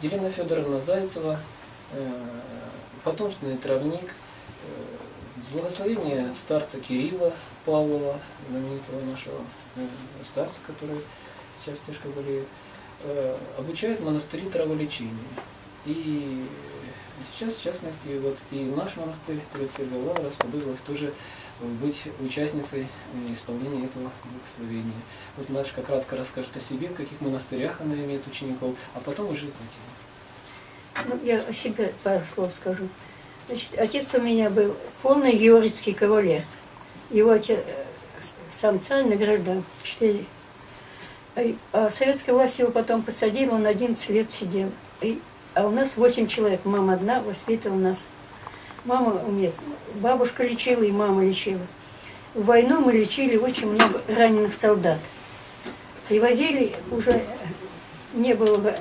Елена Федоровна Зайцева, э, потомственный травник, э, с благословения старца Кирилла Павлова, знаменитого нашего э, старца, который сейчас тяжко болеет, обучает монастыри траволечения. И сейчас, в частности, вот и наш монастырь Троицы Лавра расподобилась тоже быть участницей исполнения этого благословения. Вот Машка кратко расскажет о себе, в каких монастырях она имеет учеников, а потом уже Патина. Ну, я о себе пару слов скажу. Значит, отец у меня был полный георгиевский кавалер. Его отец, э, сам царь награждал. Четыре. А, а советская власть его потом посадила, он 11 лет сидел. И, а у нас 8 человек. Мама одна воспитывала нас. Мама умеет. Бабушка лечила и мама лечила. В войну мы лечили очень много раненых солдат. Привозили, уже не было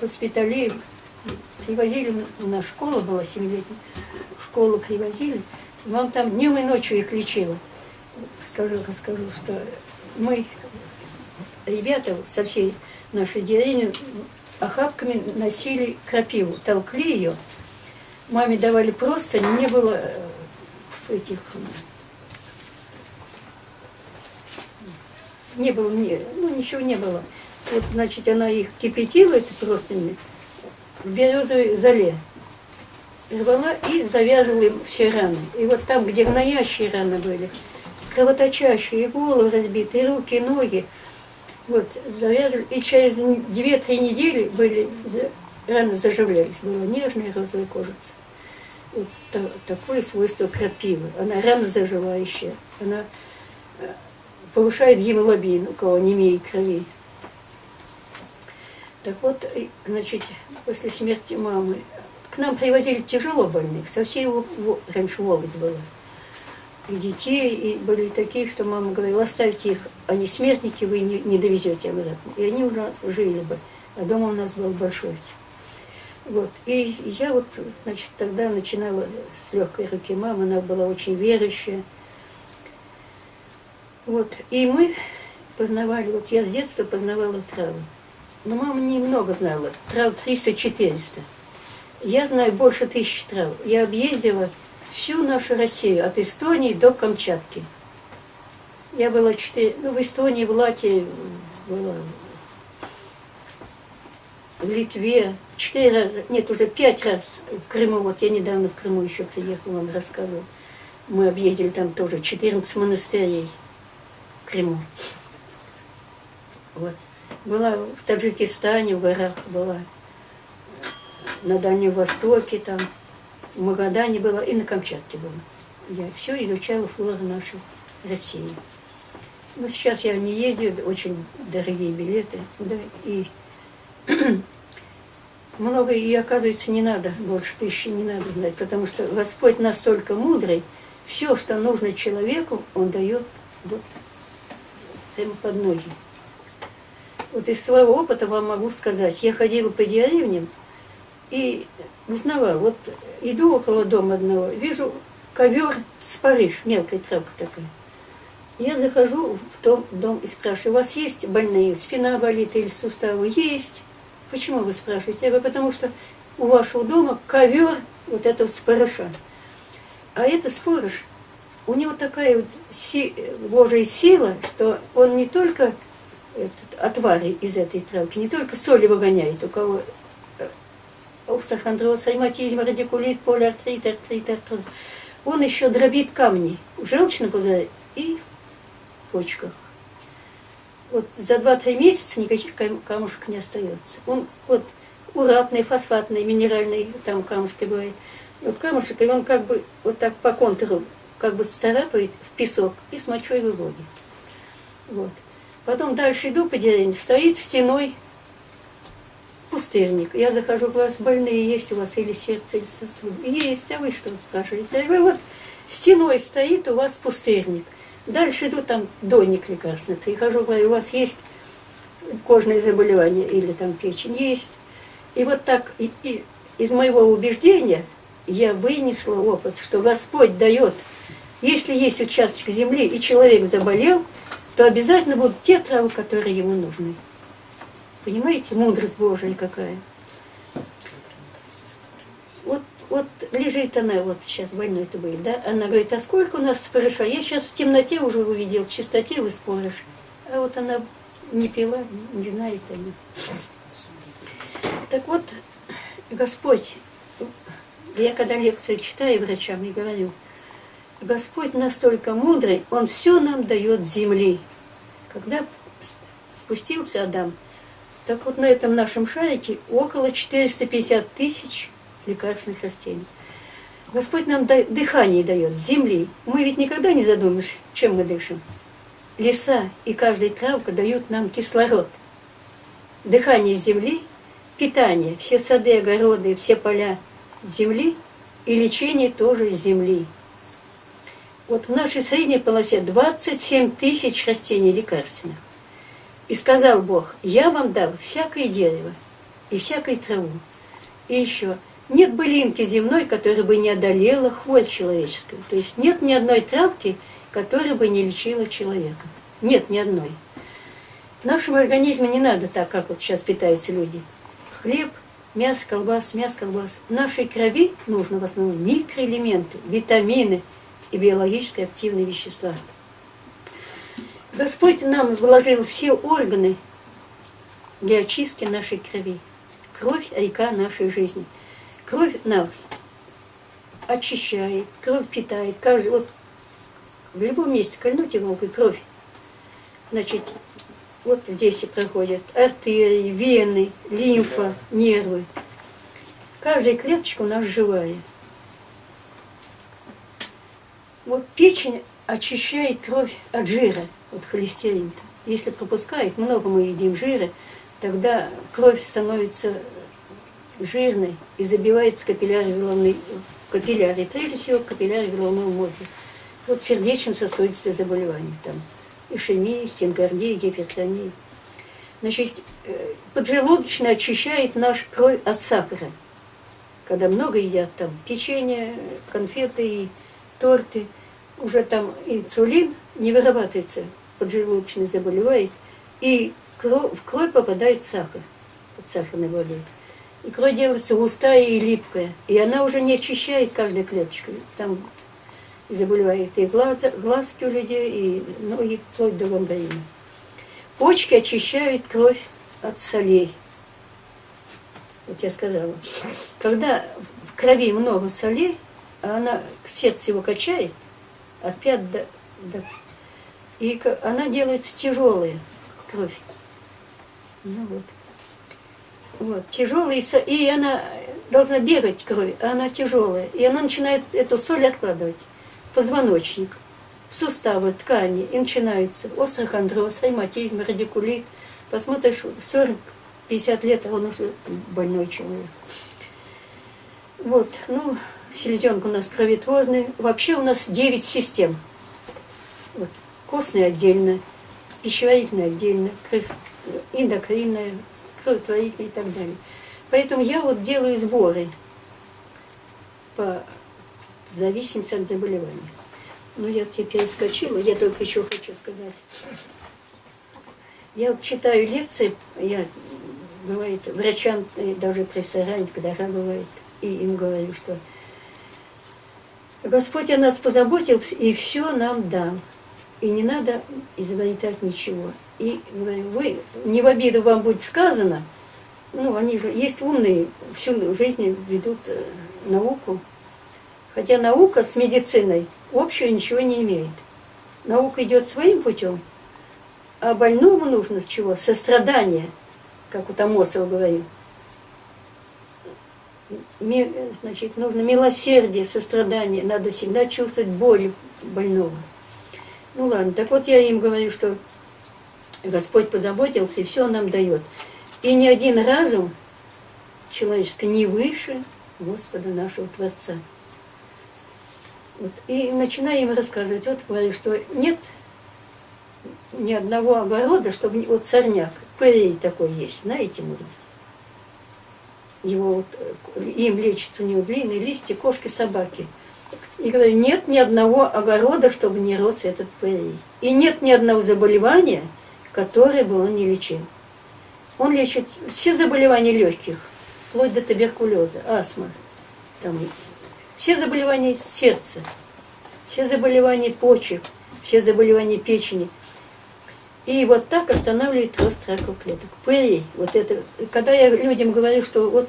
госпиталей, привозили, у нас школа была семилетняя, школу привозили, вам там днем и ночью их лечила. Скажу, расскажу, что мы, ребята со всей нашей деревни, охапками носили крапиву, толкли ее, маме давали просто, не было э, этих... Не было, не, ну ничего не было. Вот, значит, она их кипятила, это просто в березовой зале. Рвала и завязывала им все раны. И вот там, где гноящие раны были, кровоточащие, и головы разбитые, и руки, и ноги, вот, завязывали. И через 2-3 недели были, раны заживлялись. Была нежная розовая кожица такое свойство крапивы. Она рано заживающая, она повышает гемоглобин, у кого не имеет крови. Так вот, значит, после смерти мамы к нам привозили тяжело больных, совсем раньше волость была. И детей, и были такие, что мама говорила, оставьте их, они смертники, вы не, не довезете обратно. И они у нас жили бы, а дома у нас был большой. Вот. И я вот, значит, тогда начинала с легкой руки мамы, она была очень верующая. Вот. И мы познавали, вот я с детства познавала травы. Но мама немного знала, трав 300-400. Я знаю больше тысячи трав. Я объездила всю нашу Россию, от Эстонии до Камчатки. Я была четыре, ну, в Эстонии, в Латвии была, в Литве, четыре раза, нет, уже пять раз в Крыму, вот я недавно в Крыму еще приехала, вам рассказывала. Мы объездили там тоже 14 монастырей в Крыму. Вот. Была в Таджикистане, в горах была, на Дальнем Востоке там, в Магадане была и на Камчатке была. Я все изучала флору нашей России. Но сейчас я не ездил, очень дорогие билеты, да, и много и оказывается не надо, больше тысячи не надо знать, потому что Господь настолько мудрый, все, что нужно человеку, Он дает вот прямо под ноги. Вот из своего опыта вам могу сказать, я ходила по деревням и узнавала, вот иду около дома одного, вижу ковер с Париж, мелкая травка такая. Я захожу в том дом и спрашиваю, у вас есть больные, спина болит или суставы? Есть. Почему вы спрашиваете? Я говорю, потому что у вашего дома ковер вот этого спорыша. А это спорыш, у него такая вот си, Божья сила, что он не только этот, отвары из этой травки, не только соли выгоняет, у кого сахандроз, айматизм, радикулит, полиартрит, артрит, артрит. Он еще дробит камни в желчном пузыре и в почках вот за 2-3 месяца никаких камушек не остается. Он вот уратный, фосфатный, минеральный, там камушки бывают. Вот камушек, и он как бы вот так по контуру как бы царапает в песок и с мочой выводит. Вот. Потом дальше иду по деревне, стоит стеной пустырник. Я захожу, у вас больные есть у вас или сердце, или сосуд? Есть, а вы что спрашиваете? Я говорю, вот стеной стоит у вас пустырник. Дальше иду там дойник лекарственный. Прихожу, говорю, у вас есть кожные заболевания или там печень? Есть. И вот так и, и из моего убеждения я вынесла опыт, что Господь дает, если есть участок земли и человек заболел, то обязательно будут те травы, которые ему нужны. Понимаете, мудрость Божия какая. Вот лежит она, вот сейчас больной это был, да, она говорит, а сколько у нас спориша? Я сейчас в темноте уже увидел, в чистоте вы споришь. А вот она не пила, не знает она. Так вот, Господь, я когда лекции читаю врачам и говорю, Господь настолько мудрый, Он все нам дает земли. Когда спустился Адам, так вот на этом нашем шарике около 450 тысяч лекарственных растений. Господь нам дыхание дает, земли. Мы ведь никогда не задумаемся, чем мы дышим. Леса и каждая травка дают нам кислород. Дыхание земли, питание, все сады, огороды, все поля земли и лечение тоже земли. Вот в нашей средней полосе 27 тысяч растений лекарственных. И сказал Бог, я вам дал всякое дерево и всякую траву. И еще, нет былинки земной, которая бы не одолела хворь человеческую. То есть нет ни одной травки, которая бы не лечила человека. Нет ни одной. В нашем организме не надо так, как вот сейчас питаются люди. Хлеб, мясо, колбас, мясо, колбас. В нашей крови нужно в основном микроэлементы, витамины и биологически активные вещества. Господь нам вложил все органы для очистки нашей крови. Кровь – река нашей жизни. Кровь нас очищает, кровь питает. Каждый, вот в любом месте кольнуть иголкой кровь. Значит, вот здесь и проходят артерии, вены, лимфа, нервы. Каждая клеточка у нас живая. Вот печень очищает кровь от жира вот холестерин. -то. Если пропускает, много мы едим жира, тогда кровь становится жирной и забивается капилляры головной, капилляры, прежде всего капилляры головного мозга. Вот сердечно-сосудистые заболевания там, ишемия, стенгардия, гипертония. Значит, э, поджелудочная очищает наш кровь от сахара. Когда много едят там печенье, конфеты и торты, уже там инсулин не вырабатывается поджелудочный заболевает, и в кровь попадает сахар, вот сахарный болезнь. И кровь делается густая и липкая, и она уже не очищает каждую клеточку. Там заболевает и глаз, глазки у людей, и ноги, вплоть до гангрена. Почки очищают кровь от солей. Вот я сказала. Когда в крови много солей, она сердце его качает от пят до, до и она делается тяжелая, кровь. Ну вот. Вот, тяжелая, и она должна бегать кровь, а она тяжелая. И она начинает эту соль откладывать позвоночник, в суставы, ткани. И начинается острохондроз, ревматизм, радикулит. Посмотришь, 40-50 лет, а он уже больной человек. Вот, ну, селезенка у нас кроветворная. Вообще у нас 9 систем. Вот костная отдельно, пищеварительная отдельно, эндокринная, кроветворительная и так далее. Поэтому я вот делаю сборы по зависимости от заболевания. Ну, я теперь скачила, я только еще хочу сказать. Я вот читаю лекции, я, бывает, врачам, даже профессорам, когда бывает, и им говорю, что Господь о нас позаботился и все нам дал. И не надо изобретать ничего. И говорю, вы, не в обиду вам будет сказано, ну, они же есть умные, всю жизнь ведут э, науку. Хотя наука с медициной общего ничего не имеет. Наука идет своим путем, а больному нужно с чего? Сострадание, как у Томосова говорил. Значит, нужно милосердие, сострадание. Надо всегда чувствовать боль больного. Ну ладно, так вот я им говорю, что Господь позаботился и все нам дает. И ни один разум человеческий не выше Господа нашего Творца. Вот. И начинаю им рассказывать, вот говорю, что нет ни одного огорода, чтобы вот сорняк, пырей такой есть, знаете, может быть. Его вот, э, им лечится у него длинные листья, кошки, собаки – и говорю, нет ни одного огорода, чтобы не рос этот пырей. И нет ни одного заболевания, которое бы он не лечил. Он лечит все заболевания легких, вплоть до туберкулеза, астмы, там, все заболевания сердца, все заболевания почек, все заболевания печени. И вот так останавливает рост раковых клеток. Пырей, вот это, когда я людям говорю, что вот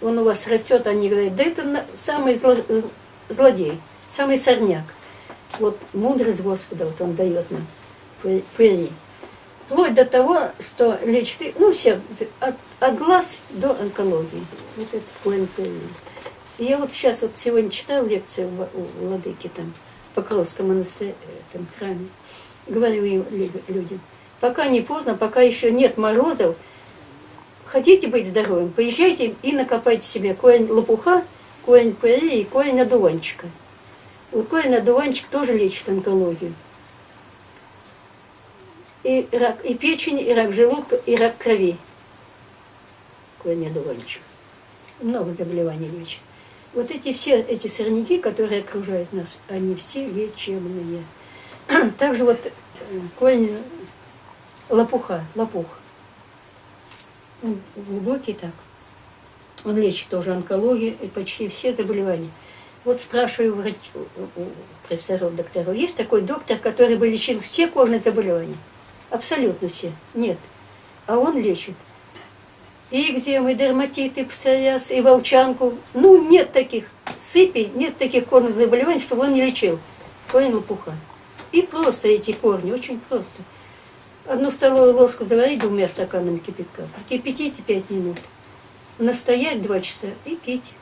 он у вас растет, они говорят, да это самый зло, злодей, самый сорняк. Вот мудрость Господа вот он дает нам, пырей. Вплоть до того, что лечит, ну все, от, от глаз до онкологии. Вот это. И я вот сейчас вот сегодня читал лекцию у Владыки там, Покровском монастыре, там, храме. Говорю им, людям, пока не поздно, пока еще нет морозов, хотите быть здоровым, поезжайте и накопайте себе корень лопуха, корень пыри и корень одуванчика. Вот корень одуванчик тоже лечит онкологию. И рак и печени, и рак желудка, и рак крови. Корень одуванчик. Много заболеваний лечит. Вот эти все эти сорняки, которые окружают нас, они все лечебные. Также вот э, корень лопуха, лопух. Он глубокий так. Он лечит тоже онкологию и почти все заболевания. Вот спрашиваю врач, у профессоров, докторов, есть такой доктор, который бы лечил все кожные заболевания? Абсолютно все. Нет. А он лечит и экземы, и дерматит, и псориаз, и волчанку. Ну, нет таких сыпей, нет таких корных заболеваний, чтобы он не лечил. Корень лопуха. И просто эти корни, очень просто. Одну столовую ложку заварить двумя стаканами кипятка, прокипятите пять минут. Настоять два часа и пить.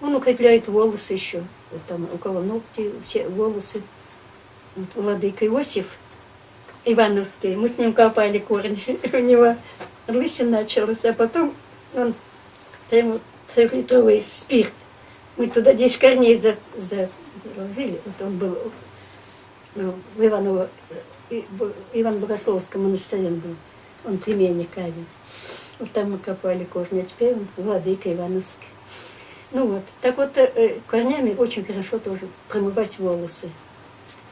Он укрепляет волосы еще. Вот там у кого ногти, все волосы. Вот владыка Иосиф Ивановский, мы с ним копали корни у него лысин началась, а потом он прямо трехлитровый спирт. Мы туда 10 корней за, заложили. Вот он был ну, в Иваново, Иван Богословском монастыре был. Он племянник Авин. Вот там мы копали корни, а теперь он владыка Ивановский. Ну вот, так вот, э, корнями очень хорошо тоже промывать волосы.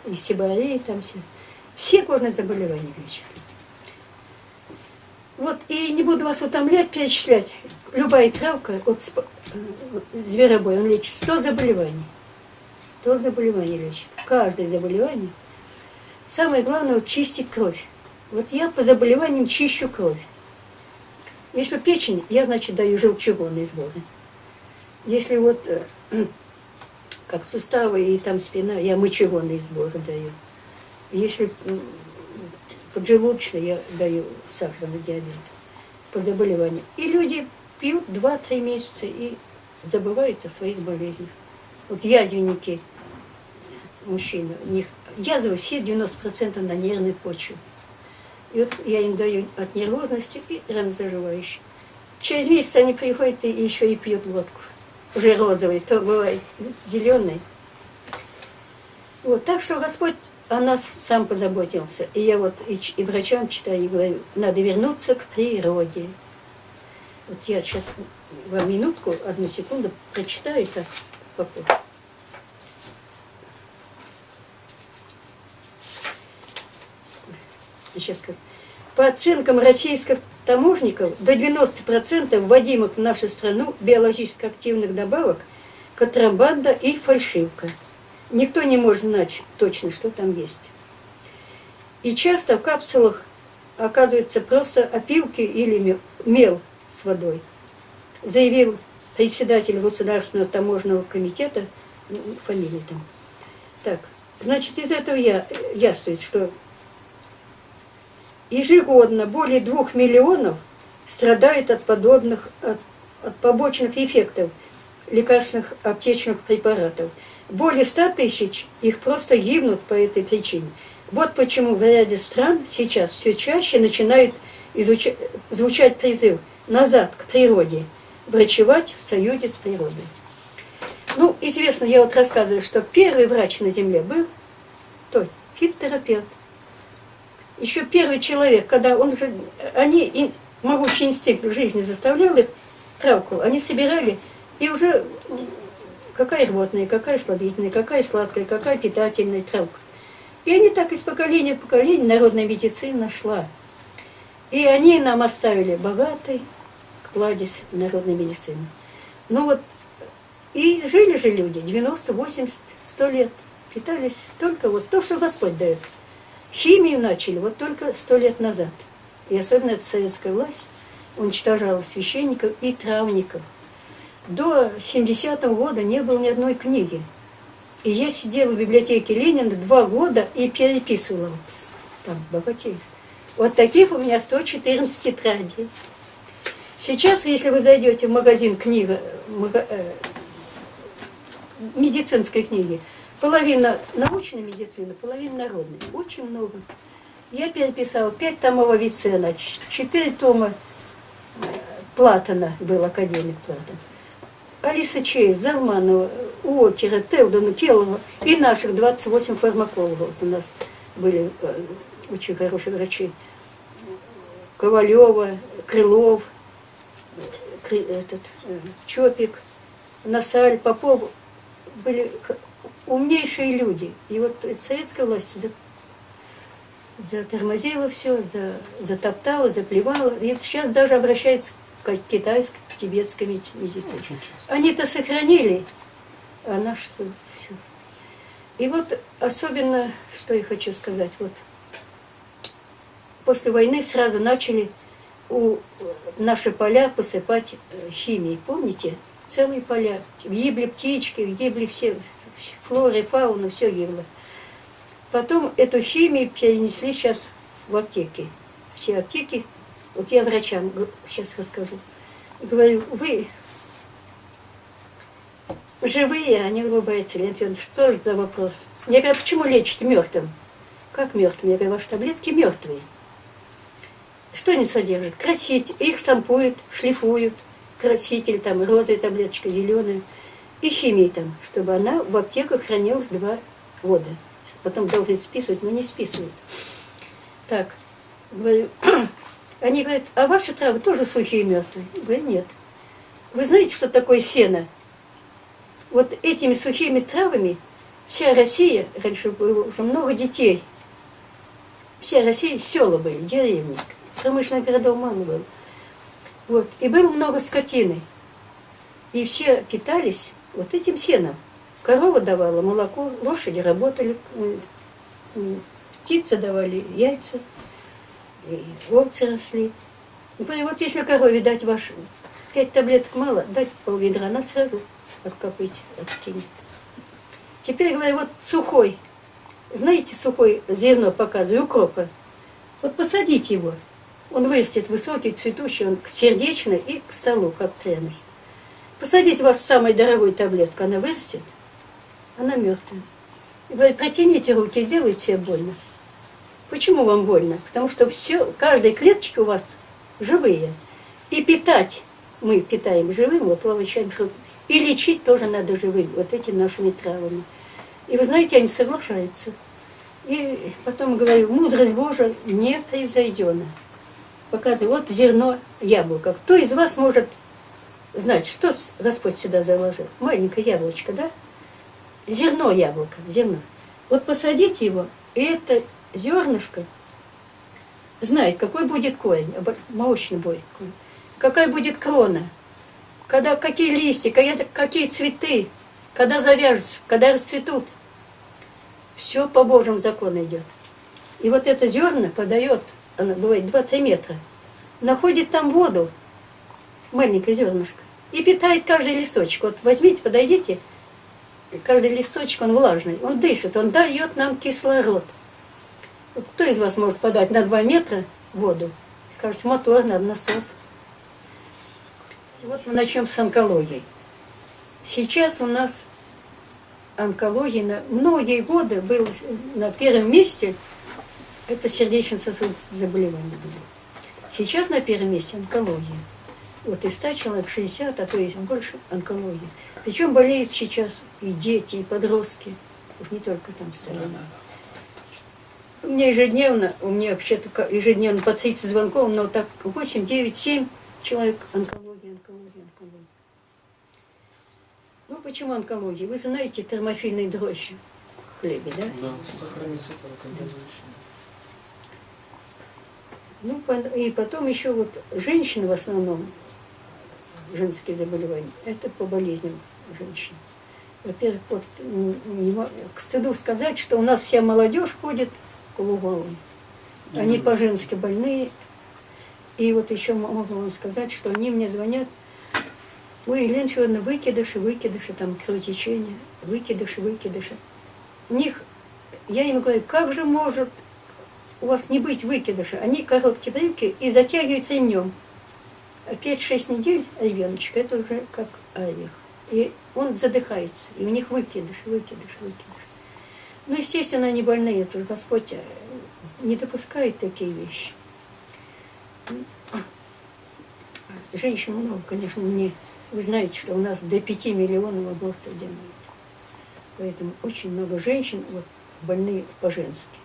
И сибари, там все. Все кожные заболевания лечат. Вот, и не буду вас утомлять, перечислять. Любая травка от зверобой, он лечит 100 заболеваний. 100 заболеваний лечит. Каждое заболевание. Самое главное, вот, чистить кровь. Вот я по заболеваниям чищу кровь. Если печень, я, значит, даю желчегонные сборы. Если вот э, как суставы и там спина, я мочегонные сборы даю. Если поджелудочный я даю сахарный диабет по заболеванию. И люди пьют 2-3 месяца и забывают о своих болезнях. Вот язвенники, мужчины, у них язвы все 90% на нервной почве. И вот я им даю от нервозности и ранозаживающий. Через месяц они приходят и еще и пьют водку. Уже розовый, то бывает зеленый. Вот, так что Господь о нас сам позаботился. И я вот и, и врачам читаю и говорю, надо вернуться к природе. Вот я сейчас вам минутку, одну секунду прочитаю это попозже. Сейчас скажу. По оценкам российских таможников, до 90% вводимых в нашу страну биологически активных добавок контрабанда и фальшивка – Никто не может знать точно, что там есть. И часто в капсулах оказывается просто опилки или мел с водой. Заявил председатель Государственного таможенного комитета, ну, фамилия там. Так, значит, из этого я, яствует, что ежегодно более двух миллионов страдают от подобных, от, от побочных эффектов лекарственных аптечных препаратов – более ста тысяч их просто гибнут по этой причине. Вот почему в ряде стран сейчас все чаще начинает изучать, звучать призыв назад к природе, врачевать в союзе с природой. Ну, известно, я вот рассказываю, что первый врач на Земле был тот, фитотерапевт. Еще первый человек, когда он, они, могучий инстинкт жизни заставлял их травку, они собирали и уже какая рвотная, какая слабительная, какая сладкая, какая питательная травка. И они так из поколения в поколение народная медицина шла. И они нам оставили богатый кладезь народной медицины. Ну вот И жили же люди 90, 80, 100 лет. Питались только вот то, что Господь дает. Химию начали вот только сто лет назад. И особенно эта советская власть уничтожала священников и травников. До 70-го года не было ни одной книги. И я сидела в библиотеке Ленина два года и переписывала там богатеев. Вот таких у меня 114 тетрадей. Сейчас, если вы зайдете в магазин книга, э, медицинской книги, половина научной медицины, половина народной. Очень много. Я переписала пять томов Авиценна, четыре тома э, Платона, был академик Платон. Алиса Чей, Залманова, Уокера, Телдона, Келлова и наших 28 фармакологов. Вот у нас были э, очень хорошие врачи. Ковалева, Крылов, этот, э, Чопик, Насаль, Попов были умнейшие люди. И вот советская власть затормозила все, затоптала, заплевала. И сейчас даже обращаются китайской, тибетской медицине. Они-то сохранили, а наш что все. И вот особенно, что я хочу сказать, вот после войны сразу начали у наши поля посыпать э, химией. Помните? Целые поля. Гибли птички, гибли все, флора, фауна, все гибло. Потом эту химию перенесли сейчас в аптеки. Все аптеки, вот я врачам сейчас расскажу. Говорю, вы живые, они улыбаются. Я говорю, что же за вопрос? Я говорю, почему лечите мертвым? Как мертвым? Я говорю, ваши таблетки мертвые. Что они содержат? Красить. Их штампуют, шлифуют. Краситель, там, розовая таблеточка, зеленая. И химия там, чтобы она в аптеках хранилась два года потом должны списывать, но не списывают. Так, говорю, они говорят, а ваши травы тоже сухие и мертвые? Я говорю, нет. Вы знаете, что такое сено? Вот этими сухими травами вся Россия, раньше было уже много детей, вся Россия, села были, деревни, промышленных городов мало было. Вот. И было много скотины. И все питались вот этим сеном. Корова давала молоко, лошади работали, птицы давали яйца, и овцы росли. И вот если корове дать ваш пять таблеток мало, дать полведра, она сразу откопыть, откинет. Теперь говорю, вот сухой, знаете, сухой зерно показываю, укропа. Вот посадите его, он вырастет высокий, цветущий, он сердечный и к столу, как пряность. Посадите вашу самую дорогую таблетку, она вырастет – она мертвая. Вы протяните руки, сделайте себе больно. Почему вам больно? Потому что все, каждая клеточка у вас живые. И питать мы питаем живым, вот овощами. И лечить тоже надо живым, вот этими нашими травами. И вы знаете, они соглашаются. И потом говорю, мудрость Божия не превзойдена. Показываю, вот зерно яблоко. Кто из вас может знать, что Господь сюда заложил? Маленькое яблочко, да? зерно яблоко, зерно. Вот посадите его, и это зернышко знает, какой будет корень, молочный будет корень, какая будет крона, когда какие листья, какие, какие цветы, когда завяжутся, когда расцветут. Все по Божьему закону идет. И вот это зерно подает, оно бывает 2-3 метра, находит там воду, маленькое зернышко, и питает каждый листочек. Вот возьмите, подойдите, каждый листочек, он влажный, он дышит, он дает нам кислород. Кто из вас может подать на 2 метра воду? Скажет, мотор, надо насос. Вот мы начнем с онкологии. Сейчас у нас онкология на многие годы был на первом месте, это сердечно-сосудистые заболевания были. Сейчас на первом месте онкология. Вот из 100 человек 60, а то есть больше онкологии. Причем болеют сейчас и дети, и подростки. Уж не только там стороны. У меня ежедневно, у меня вообще-то ежедневно по 30 звонков, но так 8, 9, 7 человек онкология, онкология, онкология. Ну, почему онкология? Вы знаете термофильные дрожжи в хлебе, да? Да, сохранится Ну, и потом еще вот женщины в основном, женские заболевания, это по болезням женщин. Во-первых, вот не, к стыду сказать, что у нас вся молодежь ходит полуголой. Они по-женски больные. И вот еще могу вам сказать, что они мне звонят, ой, Елена Федоровна, выкидыши, выкидыши, там кровотечение, выкидыши, выкидыши. У них, я им говорю, как же может у вас не быть выкидыша? Они короткие брюки и затягивают ремнем. А 5-6 недель ребеночек, это уже как орех. И он задыхается, и у них выкидыш, выкидыш, выкидыш. Ну, естественно, они больные, это Господь э, не допускает такие вещи. Женщин много, конечно, мне. Вы знаете, что у нас до 5 миллионов абортов делают. Поэтому очень много женщин вот, больные по-женски.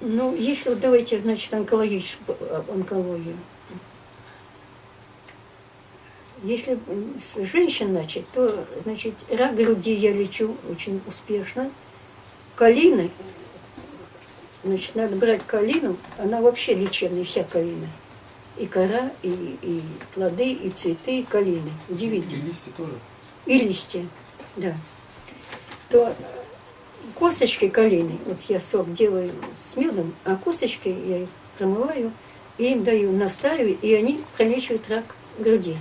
Ну, если вот давайте, значит, онкологическую онкологию. Если с женщин начать, то, значит, рак груди я лечу очень успешно. Калины, значит, надо брать калину, она вообще лечебная, вся калина. И кора, и, и плоды, и цветы, и калины. Удивительно. И листья тоже. И листья, да. То косточки калины, вот я сок делаю с медом, а косточки я их промываю, и им даю, настаиваю, и они пролечивают рак груди.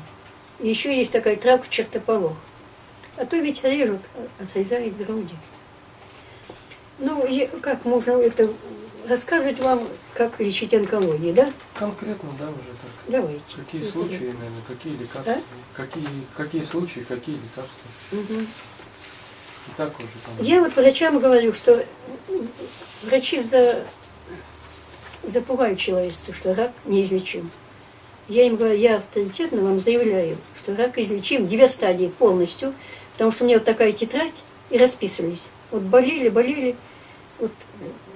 И еще есть такая травка чертополох. А то ведь режут, отрезают груди. Ну, как можно это рассказывать вам, как лечить онкологию, да? Конкретно, да, уже так. Давайте. Какие это случаи, да. наверное, какие лекарства? А? Какие, какие случаи, какие лекарства? Угу. И так уже там. Я вот врачам говорю, что врачи за... запугают человечество, что рак неизлечим. Я им говорю, я авторитетно вам заявляю, что рак излечим, две стадии полностью, потому что у меня вот такая тетрадь, и расписывались. Вот болели, болели. Вот,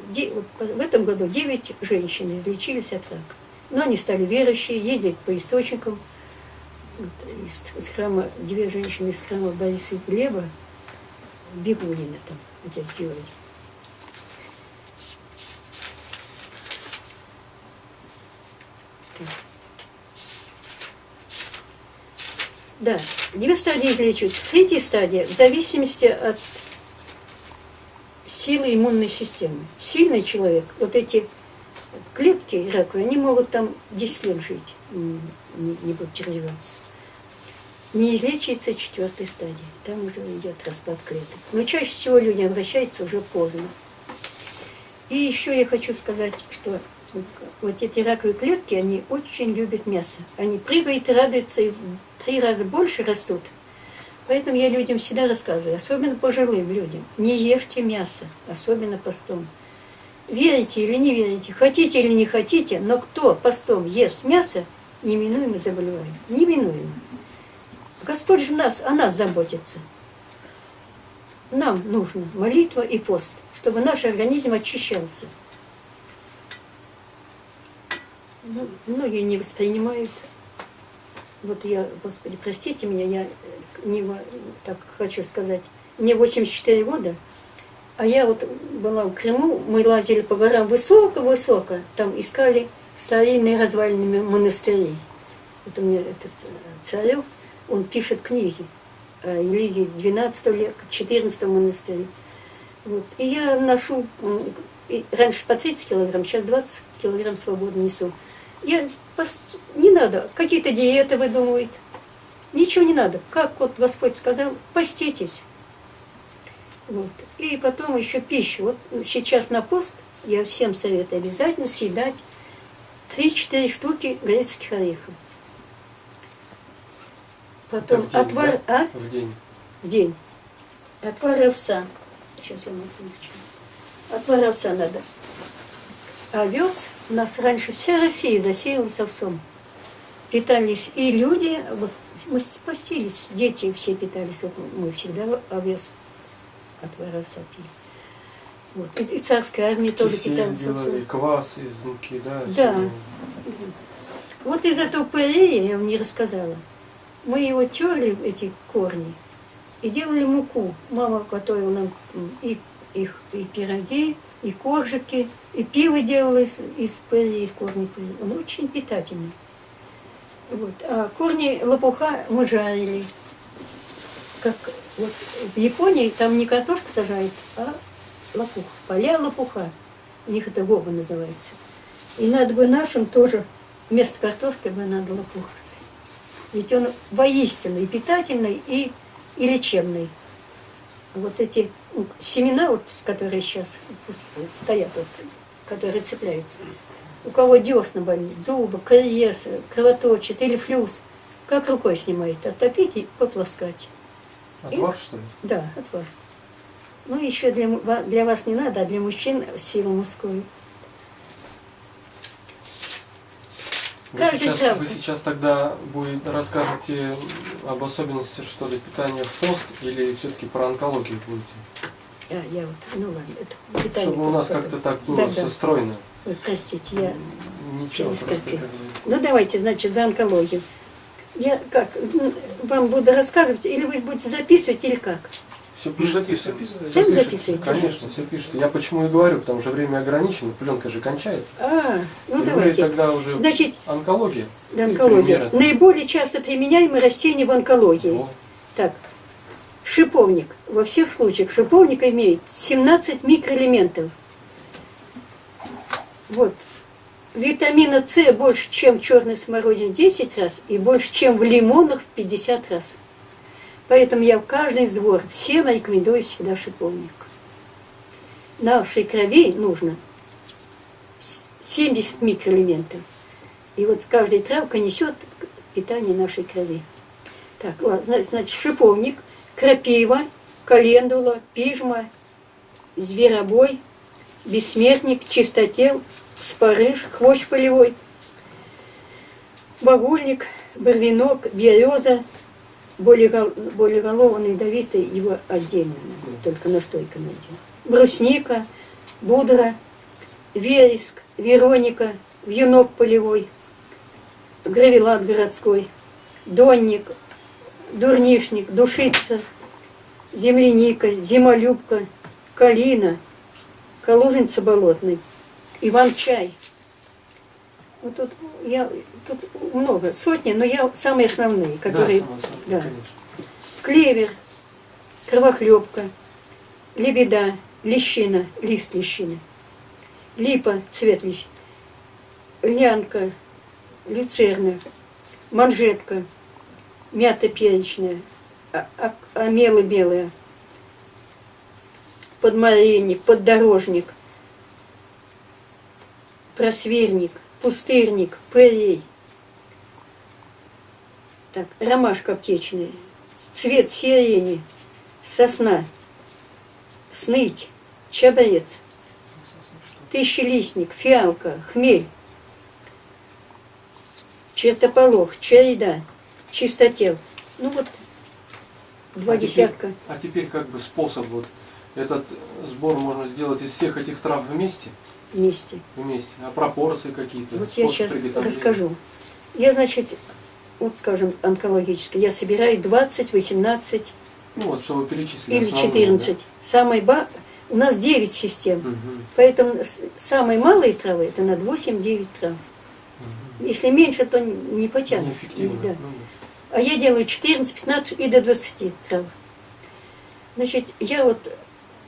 вот в этом году 9 женщин излечились от рака. Но они стали верующие, ездить по источникам. Вот, из, из храма, две женщины из храма Бориса и Глеба, Бегунина там, отец Георгий. Да, две стадии излечивают. Третья стадия в зависимости от силы иммунной системы. Сильный человек, вот эти клетки раковые, они могут там 10 лет жить, не, не будут развиваться. Не излечится четвертой стадии, там уже идет распад клеток. Но чаще всего люди обращаются уже поздно. И еще я хочу сказать, что вот эти раковые клетки, они очень любят мясо. Они прыгают и радуются, и три раза больше растут. Поэтому я людям всегда рассказываю, особенно пожилым людям, не ешьте мясо, особенно постом. Верите или не верите, хотите или не хотите, но кто постом ест мясо, неминуемо заболевает. Неминуемо. Господь же нас, о нас заботится. Нам нужно молитва и пост, чтобы наш организм очищался. Ну, многие не воспринимают. Вот я, Господи, простите меня, я не так хочу сказать, мне 84 года, а я вот была в Крыму, мы лазили по горам высоко-высоко, там искали старинные развалины монастырей. Вот у меня этот э, царев, он пишет книги о религии 12 века, 14 монастыре. Вот. И я ношу, раньше по 30 килограмм, сейчас 20 килограмм свободно несу. Я не надо, какие-то диеты выдумывают. Ничего не надо. Как вот Господь сказал, поститесь. Вот. И потом еще пищу. Вот сейчас на пост я всем советую обязательно съедать 3-4 штуки грецких орехов. Потом в день, отвар... Да? А? В день. В день. Отвар овса. Сейчас я могу Отвар овса надо. Овес у нас раньше вся Россия засеялась овсом. Питались и люди, вот мы постились, дети все питались, вот мы всегда овес отвар овса пили. Вот. И, и царская армия тоже питалась овсом. квас из муки, да? Да. Все. Вот из этого пырея я вам не рассказала. Мы его терли, эти корни, и делали муку. Мама готовила нам и, их, и пироги, и коржики, и пиво делала из, из пыли, из корней пыли. Он очень питательный. Вот. А корни лопуха мы жарили. как вот в Японии там не картошку сажают, а лопух, поля лопуха. У них это гоба называется. И надо бы нашим тоже вместо картошки бы надо лопух. Ведь он воистину и питательный, и, и лечебный. Вот эти ну, семена, вот, которые сейчас стоят, вот, которые цепляются, у кого десна болит, зубы, кариес, кровоточит или флюс, как рукой снимает, оттопить и попласкать. Отвар, что ли? Да, отвар. Ну, еще для, для вас не надо, а для мужчин силу мужскую. Вы Каждый сейчас, травка. вы сейчас тогда будет, расскажете об особенностях, что ли, питания в пост или все-таки про онкологию будете? А, я вот, ну ладно, это питание. Чтобы у нас как-то так было Да, все да. стройно. Ой, простите, я... Ничего, как бы- Ну, давайте, значит, за онкологию. Я как, м, вам буду рассказывать, или вы будете записывать, или как? Все Ну, пишется. записывай. Всем пишется. записываете? Конечно, все пишется. Я почему и говорю, потому что время ограничено, пленка же кончается. А, ну И давайте. тогда уже Значит, онкология. да, онкология. Наиболее часто применяемые растения в онкологии. Во. Так, шиповник. Во всех случаях шиповник имеет 17 микроэлементов. Вот. Витамина С больше, чем в черной смородине в 10 раз и больше, чем в лимонах в 50 раз. Поэтому я в каждый сбор всем рекомендую всегда шиповник. Нашей крови нужно с- 70 микроэлементов. И вот каждая травка несет питание нашей крови. Так, значит, шиповник, крапива, календула, пижма, зверобой, бессмертник, чистотел, спарыш, хвощ полевой, багульник, барвинок, береза, болеголовый ядовитый, его отдельно, только настойка найдем. Брусника, будра, вереск, вероника, вьюнок полевой, гравелат городской, донник, дурнишник, душица, земляника, зимолюбка, калина, калужница болотный, иван-чай. Вот тут, я, тут много, сотни, но я самые основные, которые... да, собой, да. конечно. Клевер, кровохлебка, лебеда, лещина, лист лещины, липа, цвет лещ, льнянка, люцерна, манжетка, мята перечная, а- а- омела белая, подмаренник, поддорожник, просверник, пустырник, пререй. Так, ромашка аптечная, цвет сирени, сосна, сныть, чабрец, тысячелистник, фиалка, хмель, чертополох, череда, чистотел. Ну вот, два А теперь- десятка. А теперь как бы способ вот этот сбор можно сделать из всех этих трав вместе, вместе. вместе, а пропорции какие-то. Вот я сейчас расскажу. Я, значит, вот скажем, онкологически, я собираю 20, 18 Ну вот, что вы перечислили. или основные, 14. Самый ба... У нас 9 систем. да? Мгм, Поэтому самые малые травы это над 8-9 трав. мгм. Если меньше, то не потянут. Неэффективно. Да. ну да. А я делаю 14, 15 и до 20 трав. Значит, я вот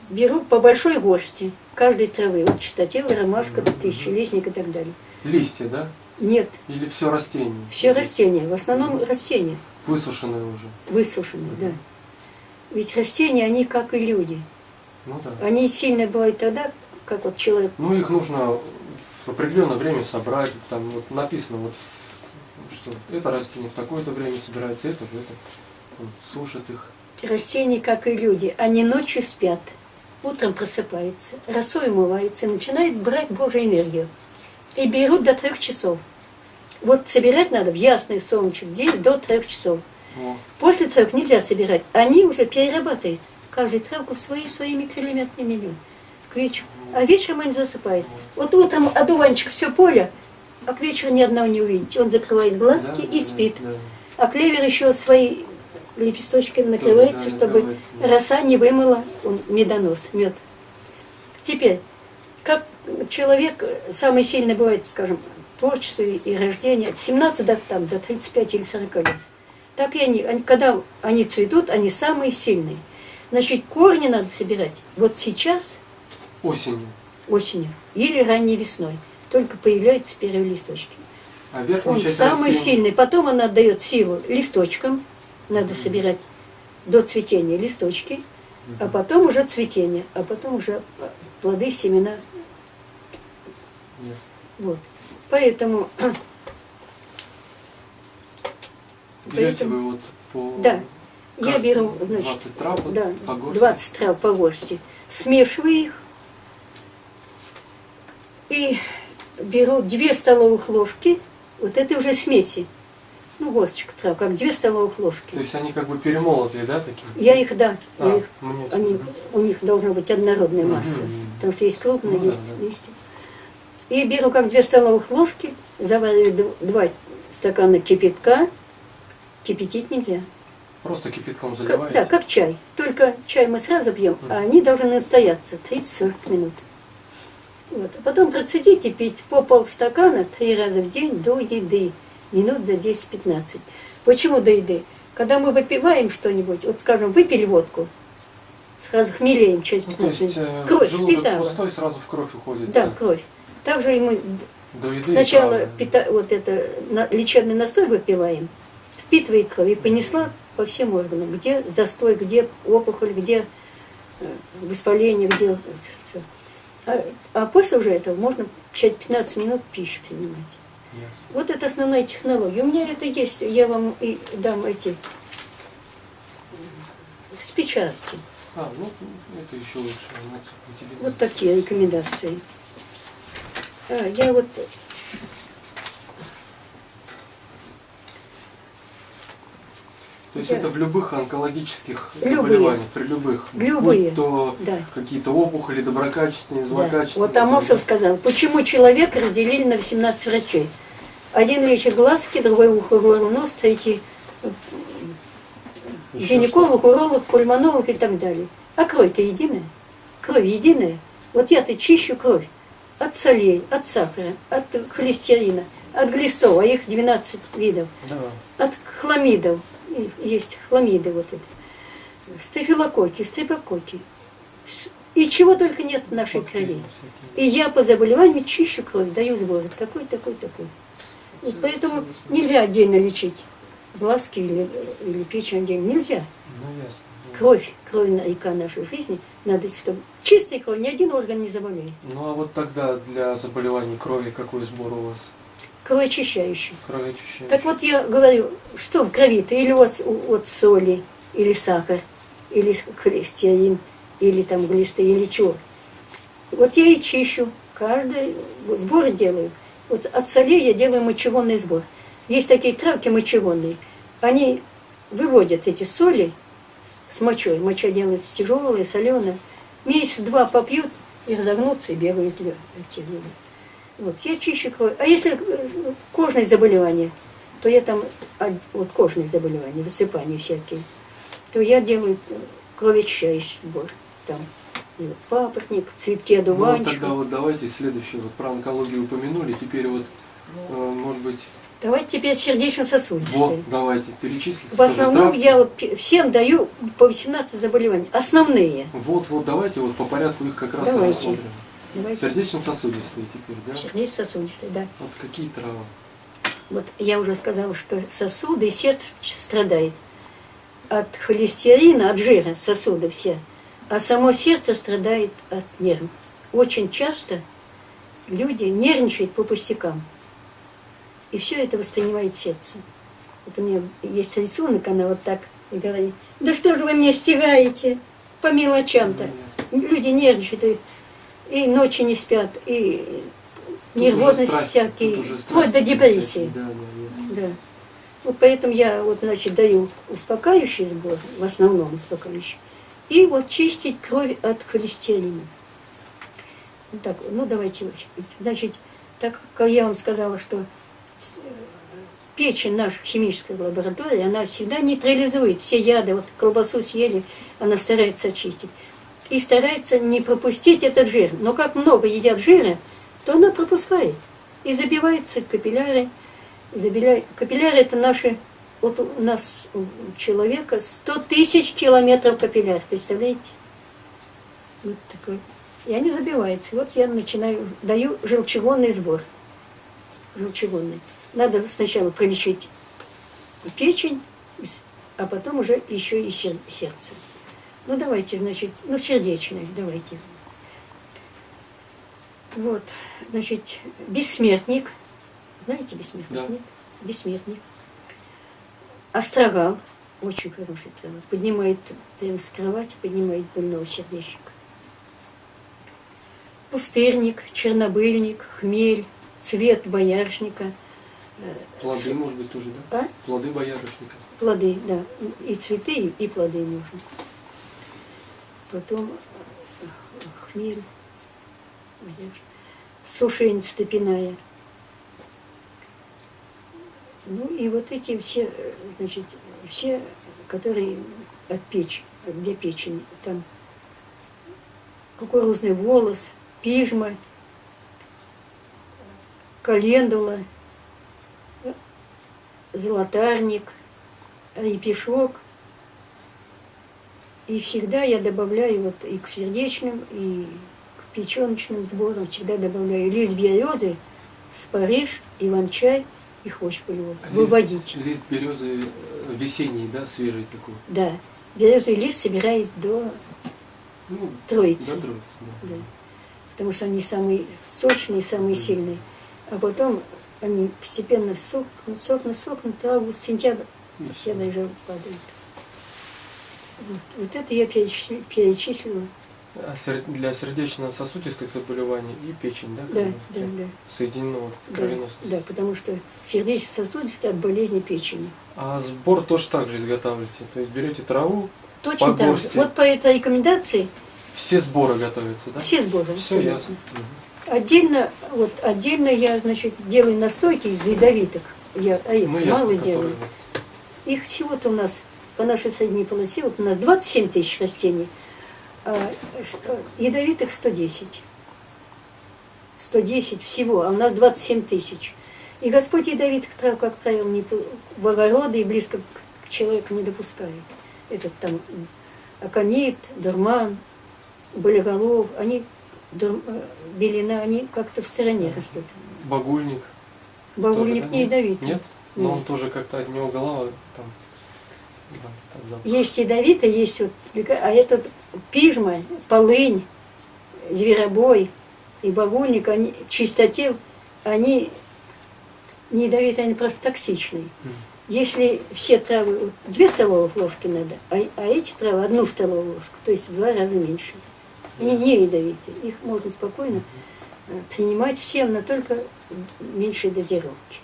беру по большой горсти каждой травы. Вот чистотел, ромашка, тысячелистник и так далее. Листья, да? Нет, Или все растение? все растения, в основном растения. Высушенные уже. Высушенные, да. Ведь растения, они как и люди. Ну да. Они сильно бывают тогда, как вот человек. Ну их нужно в определенное время собрать. Там вот написано вот что это растение в такое-то время собирается, это в это. Сушат их. Растения, как и люди, они ночью спят, утром просыпаются, росой умываются, начинают брать Божью энергию. И берут до трех часов. Вот собирать надо в ясный солнечный день до трех часов. Во. После трех нельзя собирать. Они уже перерабатывают каждую травку свои, свои микроэлементные миллионы к вечеру. А вечером они засыпают. Вот утром одуванчик все поле, а к вечеру ни одного не увидите. Он закрывает глазки Да, и спит. да. А клевер еще свои лепесточками накрывается, да, чтобы да. роса не вымыла он медонос, мед. Теперь, как человек самый сильный бывает, скажем, творчество и рождение, от 17 до, там, до 35 или 40 лет. Так и они, они, когда они цветут, они самые сильные. Значит, корни надо собирать вот сейчас, Осенью. осенью, или ранней весной. Только появляются первые листочки. А Он самый растения- сильный. Потом он отдает силу листочкам. Надо собирать до цветения листочки, а потом уже цветение, а потом уже плоды, семена. Ясно. Вот. Поэтому, Берете Поэтому- вы вот по... да, я беру, значит, 20 трав да, по горсти? 20 трав по горсти, смешиваю их и беру 2 столовых ложки, вот это уже смеси, ну, горсточка трав, как 2 столовых ложки. То есть они как бы перемолотые, да, такие? Я их, да, А, я их, мне- они, у них должна быть однородная масса, потому что есть крупные, Ну есть да. листья. И беру как 2 столовых ложки, завариваю 2 стакана кипятка, кипятить нельзя. Просто кипятком Как, заливаете? да, как чай. Только чай мы сразу пьем, а они должны настояться 30-40 минут. Вот. А потом процедить и пить по полстакана три раза в день до еды, минут за 10-15. Почему до еды? Когда мы выпиваем что-нибудь, вот скажем, выпили водку, сразу хмелеем через Ну, то 15 есть минут. э, Кровь впитала. пустой, сразу в кровь уходит. Да, кровь. Также и мы До еды и сначала травы. пита- вот это на- лечебный настой выпиваем, впитывает кровь и понесла по всем органам, где застой, где опухоль, где э, воспаление, где все. А, а после уже этого можно через 15 минут пищу принимать. Ясно. Вот это основная технология. У меня это есть, я вам и дам эти с печатки. А, ну это еще лучше. Вот такие рекомендации. А, я вот То есть Да. это в любых онкологических Любые. заболеваниях, при любых, Любые. будь то Да. какие-то опухоли, доброкачественные, Да. злокачественные. Вот Амосов сказал, почему человека разделили на 18 врачей. Один лечит глазки, другой ухо, горло, нос, третий Еще гинеколог, уролог, пульмонолог и так далее. А кровь-то единая. Кровь единая. Вот я-то чищу кровь от солей, от сахара, от холестерина, от глистов, а их 12 видов, что- Да. от хламидов. И Есть хламиды вот это. Стафилококки, стрепококки. С- И чего только нет в нашей крови. И я по заболеванию чищу кровь, даю сборы. Такой, такой, такой. Вот поэтому нельзя отдельно лечить глазки или, или печень отдельно. Нельзя. Ну, Кровь, кровь на- река нашей жизни, надо, чтобы чистая кровь, ни один орган не заболеет. Ну а вот тогда для заболеваний крови какой сбор у вас? Кровь очищающая. Кровоочищающий. Так вот я говорю, что в крови-то? Или вот, вот соли, или сахар, или холестерин, или там глисты, или чего. Вот я и чищу, каждый сбор делаю. Вот от солей я делаю мочегонный сбор. Есть такие травки мочегонные. Они выводят эти соли с мочой. Моча делается тяжелая, соленая. Месяц-два попьют и разогнутся и бегают эти люди. Вот, я чищу кровь. А если э, кожные заболевания, то я там, вот кожные заболевания, высыпания всякие, то я делаю э, кровоочищающий сбор. Там и вот папоротник, цветки Ну вот одуванчика. тогда вот давайте следующее. Вот про онкологию упомянули, теперь вот, э, может быть, Давайте теперь сердечно-сосудистые. вот, давайте, перечислите. В основном я вот всем даю по 18 заболеваний. Основные. Вот, вот, давайте вот по порядку их как раз Давайте. рассмотрим. Сердечно-сосудистые теперь, да? Сердечно-сосудистые, да. Вот какие травы? Вот я уже сказала, что сосуды и сердце страдает от холестерина, от жира сосуды все, а само сердце страдает от нервов. Очень часто люди нервничают по пустякам. И все это воспринимает сердце. Вот у меня есть рисунок, она вот так и говорит, да что же вы мне стираете по мелочам-то. Люди нервничают, и, ночи не спят, и Тут нервозность уже страсти, всякие, вплоть до депрессии. Да, да. Вот поэтому я вот, значит, даю успокаивающий сбор, в основном успокаивающий, и вот чистить кровь от холестерина. Так, ну давайте, значит, так как я вам сказала, что э, печень наша химическая лаборатория, она всегда нейтрализует все яды. Вот колбасу съели, она старается очистить. И старается не пропустить этот жир. Но как много едят жира, то она пропускает. И забиваются капилляры. Забеля- Капилляры – это наши вот у нас у человека 100 тысяч километров капилляр, представляете? Вот такой. И они забиваются. Вот я начинаю, даю желчегонный сбор. Желчегонный. Надо сначала пролечить печень, а потом уже еще и сер- сердце. Ну давайте, значит, ну сердечное, давайте. Вот, значит, бессмертник. Знаете бессмертник? Да. Нет? Бессмертник. Астрогал. Очень хороший трава. Поднимает прямо с кровати, поднимает больного сердечника. Пустырник, чернобыльник, хмель, цвет боярышника, Плоды, может быть, тоже, да? а? Плоды боярышника. Плоды, да. И цветы, и- плоды нужно. Потом хмель, сушень степиная. Ну и вот эти все, значит, все, которые от печи, для печени. Там кукурузный волос, пижма, календула, золотарник, репешок. И всегда я добавляю вот и к сердечным, и к печеночным сборам всегда добавляю лист березы, спариж, иван-чай и хвощ полевой. А лист- Выводить. Лист березы э, весенний, да, свежий такой. Да. Березовый лист собирает до Ну, троицы. до троицы, да. Да. Потому что они самые сочные, самые сильные. А потом они постепенно сохнут, сохнут, сохнут, август, сентябрь, всё. даже падают. Вот, вот это я перечислила. перечислила. А для сердечно-сосудистых заболеваний и печень, да? Да, да, да. Соединено вот, Да, кровеносность. да, потому что сердечно-сосудистые от болезни печени. А сбор тоже так же изготавливаете? То есть берете траву, Точно так же. Вот по этой рекомендации все сборы готовятся, да? все сборы. Все абсолютно. ясно. Отдельно, вот, отдельно я, значит, делаю настойки из ядовитых. Я, а их Ну, мало ясно, делаю. которые. Их всего-то у нас по нашей средней полосе, вот у нас 27 тысяч растений, а а ядовитых 110. 110 всего, а у нас 27 тысяч. И Господь ядовитых трав, как правило, не, в огороды и близко к, человеку не допускает. Этот там аконит, дурман, болеголов, они, дур- э, белина, они как-то в стороне растут. Багульник. Бабульник тоже, да? не ядовитый. Нет? Но Нет. он тоже как-то от него голова там. Да, от запаха. Есть есть вот, а этот пижма, полынь, зверобой и багульник, они чистоте, они не ядовитые, они просто токсичные. Если все травы, вот, две столовых ложки надо, а, а эти травы одну столовую ложку, то есть в два раза меньше. Они не ядовитые, их можно спокойно э, принимать всем, но только меньшей дозировки.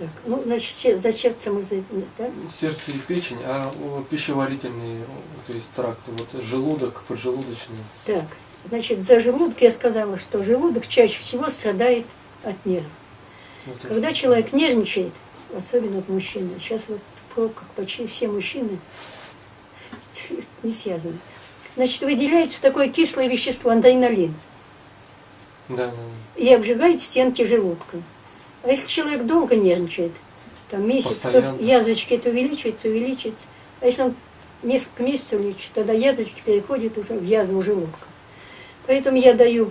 Так, ну, значит, за сердце мы за, да? Сердце и печень, а пищеварительные, то есть тракты, вот желудок, поджелудочный. Так, значит, за желудок я сказала, что желудок чаще всего страдает от нервов. Это. Когда человек нервничает, особенно вот мужчина, сейчас вот в пробках почти все мужчины не связаны, значит, выделяется такое кислое вещество, адреналин, да, да. и обжигает стенки желудка. А если человек долго нервничает, там месяц, то Постоянно. язвочки это увеличивается, увеличивается. А если он несколько месяцев лечит, тогда язвочки переходят уже в язву желудка. Поэтому я даю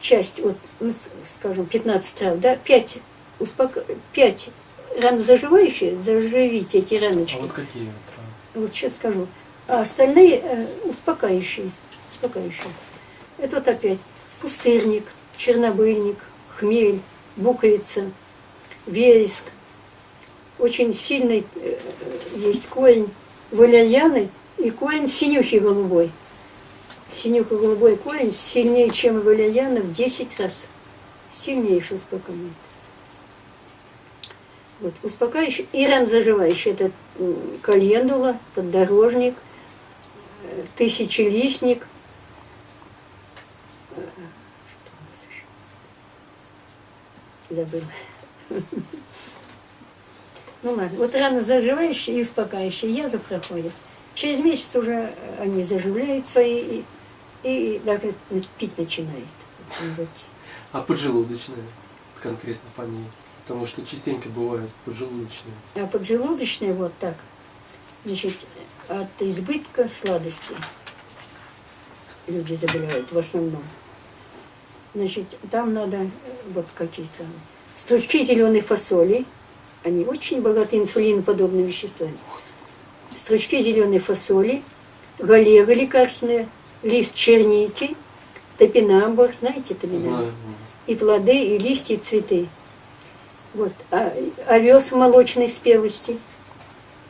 часть, вот, ну, скажем, 15 трав, да, 5, успока... 5 ранозаживающие, заживите эти раночки. А вот какие вот травы? Вот сейчас скажу. А остальные э, успокаивающие. Успокаивающие. Это вот опять пустырник, чернобыльник, хмель, буковица, вереск. Очень сильный э, есть корень валерьяны и корень синюхи голубой. Синюха голубой корень сильнее, чем валерьяна в 10 раз. Сильнейший успокаивает. Вот, успокаивающий и ранозаживающий. Это календула, поддорожник, э, тысячелистник. Э, Что у нас Забыла. Ну ладно, вот рано заживающие и успокаивающие язва проходят. Через месяц уже они заживляют свои и, и даже пить начинают. А поджелудочная, конкретно по ней. Потому что частенько бывает поджелудочные. А поджелудочная вот так. Значит, от избытка сладости люди заболевают в основном. Значит, там надо э, вот какие-то стручки зеленой фасоли. Они очень богаты инсулиноподобными веществами. Стручки зеленой фасоли, галеры лекарственные, лист черники, топинамбур, знаете топинамбур? Знаю. И плоды, и листья, и цветы. Вот. А, овес молочной спелости.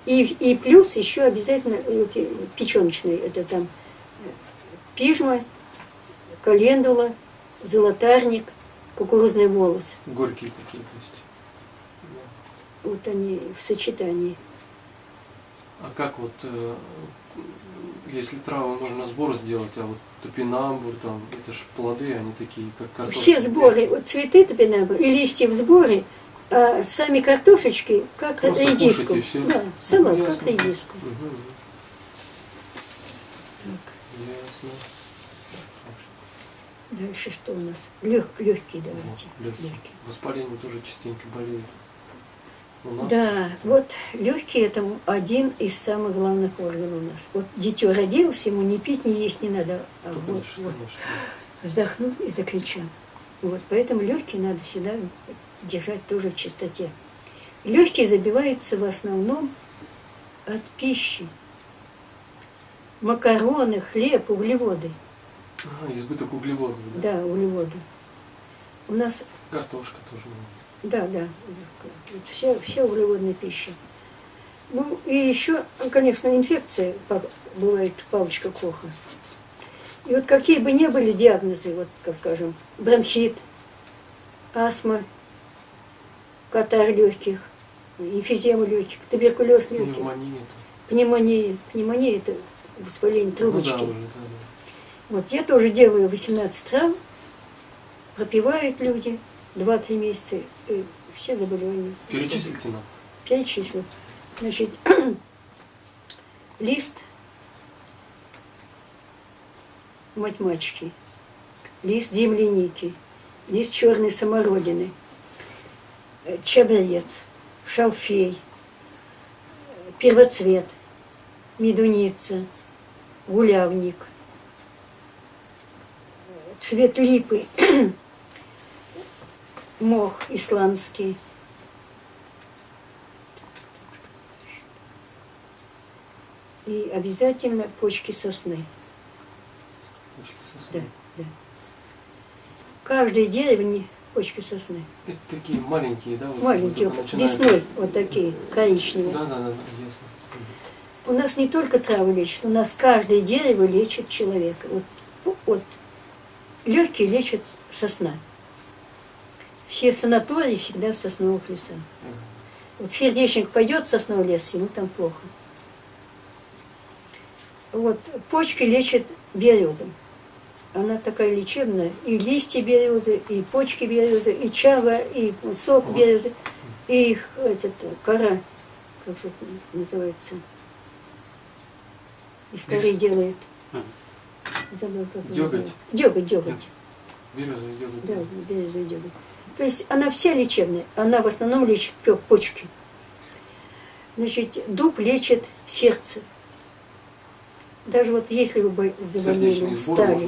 И, и плюс еще обязательно эти печеночные, это там э, пижма, календула, золотарник, кукурузный волос. Горькие такие, то есть. Да. Вот они в сочетании. А как вот, э, если травы можно сбор сделать, а вот топинамбур, там, это же плоды, они такие, как картошка. Все сборы, вот цветы топинамбур и листья в сборе, а сами картошечки, как Просто редиску. всё. Да, салат, Ну, как редиску. Мгм. Так, Ясно. Дальше что у нас? Лег, легкие давайте. Вот, легкие. Легкие. Воспаление тоже частенько болеет. Да, вот легкие это один из самых главных органов у нас. Вот дитё родилось, ему ни пить, ни есть не надо. А вот, дышит, вот конечно. вздохнул и закричал. Вот поэтому легкие надо всегда держать тоже в чистоте. Легкие забиваются в основном от пищи. Макароны, хлеб, углеводы. А, избыток углеводов, да? Да, углеводы. У нас, Картошка тоже. да, да, все, все углеводные пищи. Ну и еще, конечно, инфекция па- бывает палочка Коха. И вот какие бы ни были диагнозы, вот, как скажем, бронхит, астма, катар легких, эмфизема легких, туберкулез легких, Пневмония. пневмония. Пневмония – это воспаление Ну да, трубочки. уже, да, да. Вот я тоже делаю 18 трав, пропивают люди 2-3 месяца, и все заболевания. Перечислите нам. Перечислю. Значит, лист математики, лист земляники, лист черной самородины, э, чабрец, шалфей, э, первоцвет, медуница, гулявник, э, цвет липы, мох исландский, и обязательно почки сосны. Да, сосны. да. Каждой деревне почки сосны. Это такие маленькие, да? вот Маленькие, начинают- весной вот такие, коричневые. Да, да, да, да, ясно. У нас не только травы лечат, у нас каждое дерево лечит человека. Вот, вот легкие лечат сосна. Все санатории всегда в сосновых лесах. Вот сердечник пойдет в сосновый лес, ему там плохо. Вот почки лечат березом. Она такая лечебная. И листья березы, и почки березы, и чава, и сок березы, и их, этот, кора, как же это называется, из коры делают. Забыл, как Дёготь. называется. Дёготь, дёготь. Березовый дёготь. Да, березовый дёготь. То есть она вся лечебная. Она в основном лечит почки. Значит, дуб лечит сердце. Даже вот если вы бы заболели, есть, да,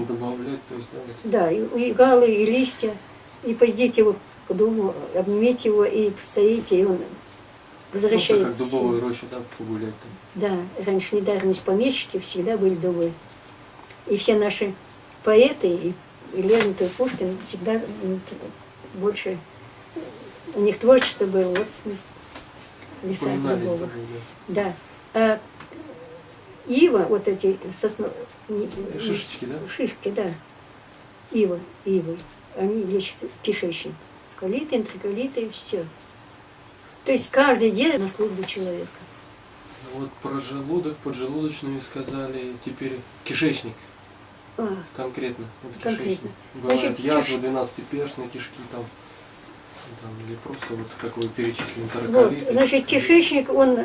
да, и, и галы, и листья, и пойдите вот к дубу, обнимите его и постоите, и он Просто возвращает как силу. дубовую рощу, да, погулять там. Да, раньше недаром из помещики всегда были дубы. И все наши поэты, и, и Лермонтов, и Пушкин всегда больше у них творчество было вот дубовых. даже, да. А ива, вот эти сосно... Шишечки, да? Шишки, да. Ива, ивы. Они лечат кишечник. Колиты, энтероколиты и все. То есть каждый день на службу человека. Вот про желудок, поджелудочную сказали, теперь кишечник А, конкретно. Вот Конкретно. кишечник. Значит, язвы, киш- 12-перстные кишки там, там, или просто вот как вы перечислили, Вот, значит, кишечник, он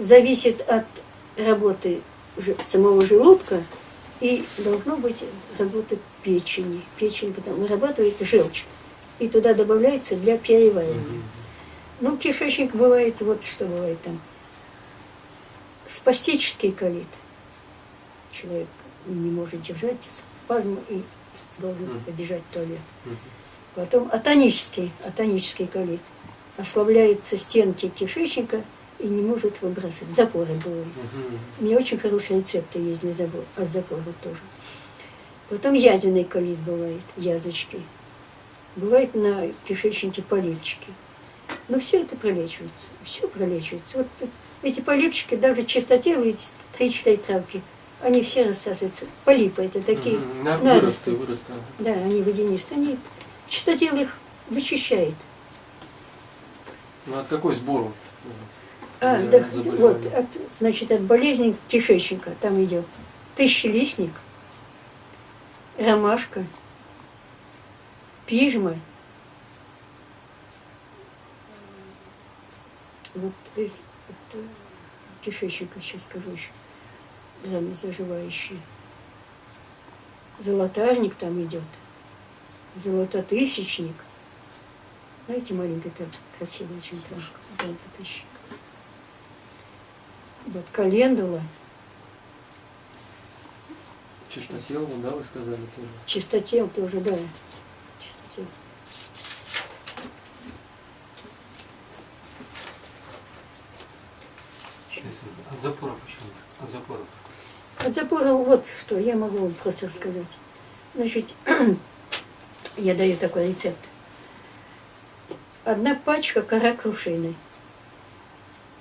зависит от работы самого желудка и должно быть работа печени. Печень потом вырабатывает желчь. И туда добавляется для переваривания. Мгм. Ну, кишечник бывает, вот что бывает там. Спастический колит. Человек не может держать спазм и должен побежать в туалет. Потом атонический, атонический колит. Ослабляются стенки кишечника и не может выбрасывать. Запоры бывают. У меня очень хорошие рецепты есть для забор, от запора тоже. Потом язвенный колит бывает, язвочки. Бывает на кишечнике полипчики. Но все это пролечивается. Все пролечивается. Вот эти полипчики, даже чистотелые, три-четыре травки, они все рассасываются. Полипы это такие. На- наросты. Выросты, да, они водянистые. Они, чистотел их вычищает. Ну от какой сбор? вот, А, да, вот, от, значит, от болезни кишечника там идет тысячелистник, ромашка, пижма. Вот из от, э, кишечника сейчас скажу еще. Раны заживающие. Золотарник там идет. Золототысячник. Знаете, маленький там красивый очень травка. Золототысячник. Вот календула, Чистотел, да, вы сказали тоже. чистотел тоже, да. Чистотел. От запора почему? От запора. От запора вот что, я могу вам просто рассказать. Значит, я даю такой рецепт. Одна пачка кора крушины.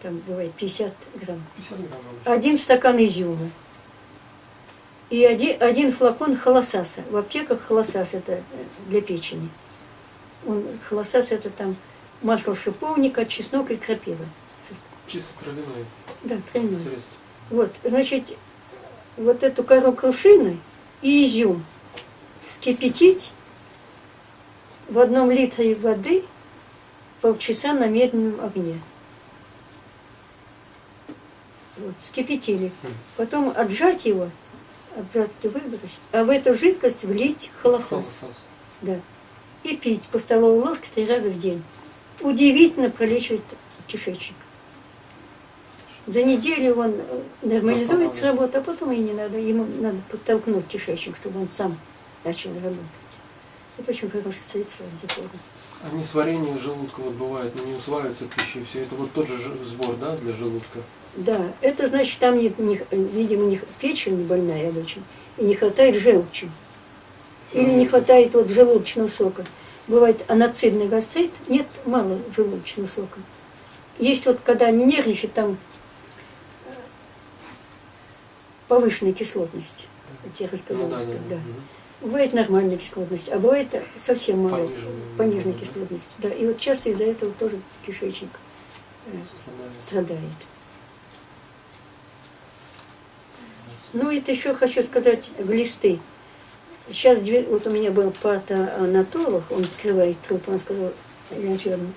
Там бывает 50 грамм. 50 грамм. Один стакан изюма. И один, один флакон холосаса. В аптеках холосас это э, для печени. Он, холосас это там масло шиповника, чеснок и крапива. Чисто травяное Да, тройное. средство. Вот, значит, вот эту кору крушины и изюм вскипятить в одном литре воды полчаса на медленном огне. Вот, вскипятили. Мгм. Потом отжать его, отжать и выбросить, а в эту жидкость влить холосос. Холосос. Да. И пить по столовой ложке три раза в день. Удивительно пролечивает кишечник. За неделю он э, нормализует с Восстанавливается. работы, а потом и не надо. Ему надо подтолкнуть кишечник, чтобы он сам начал работать. Это очень хорошее средство от запора. А несварение желудка вот бывает, ну, не усваивается пища, и все это вот тот же сбор, да, для желудка. Да, это значит, там, не, не- видимо, не, печень больная очень, и не хватает желчи. Или не хватает вот желудочного сока. Бывает аноцидный гастрит, нет, мало желудочного сока. Есть вот, когда они нервничают, там э, повышенная кислотность. Вот я рассказала, Ну да, что да, да. Бывает нормальная кислотность, а бывает совсем мало Пониженная. пониженная Да. кислотность. Да. И вот часто из-за этого тоже кишечник э, Страдает. страдает. Ну, это еще хочу сказать, глисты. Сейчас, две- вот у меня был патоанатолог, он скрывает труп, он сказал, Елена Федоровна,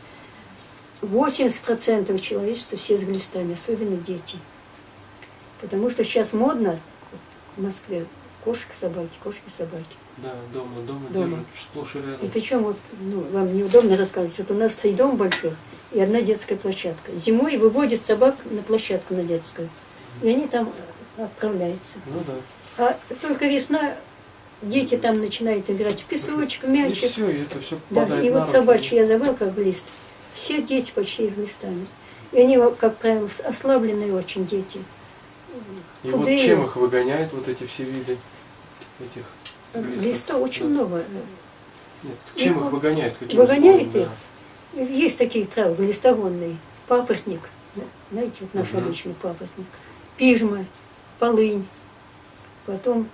80% человечества все с глистами, особенно дети. Потому что сейчас модно вот в Москве кошки, собаки, кошки, собаки. Да, дома, дома, Дома. держат сплошь и И рядом. причем вот, ну, вам неудобно рассказывать, вот у нас три дома больших и одна детская площадка. Зимой выводят собак на площадку на детскую, и они там отправляются. Ну да. А только весна, дети там начинают играть в песочек, в И мячик. все, и это все Да, и вот руки. я забыл как глист. Все дети почти с глистами. И они, как правило, ослабленные очень дети. И вот худые. чем их выгоняют вот эти все виды этих глистов? Глиста очень Да. много. Нет, чем Их их выгоняют? Каким выгоняют их? Есть такие травы, глистогонные. Папоротник, да, знаете, вот наш Мгм. обычный папоротник. Пижма, полынь, потом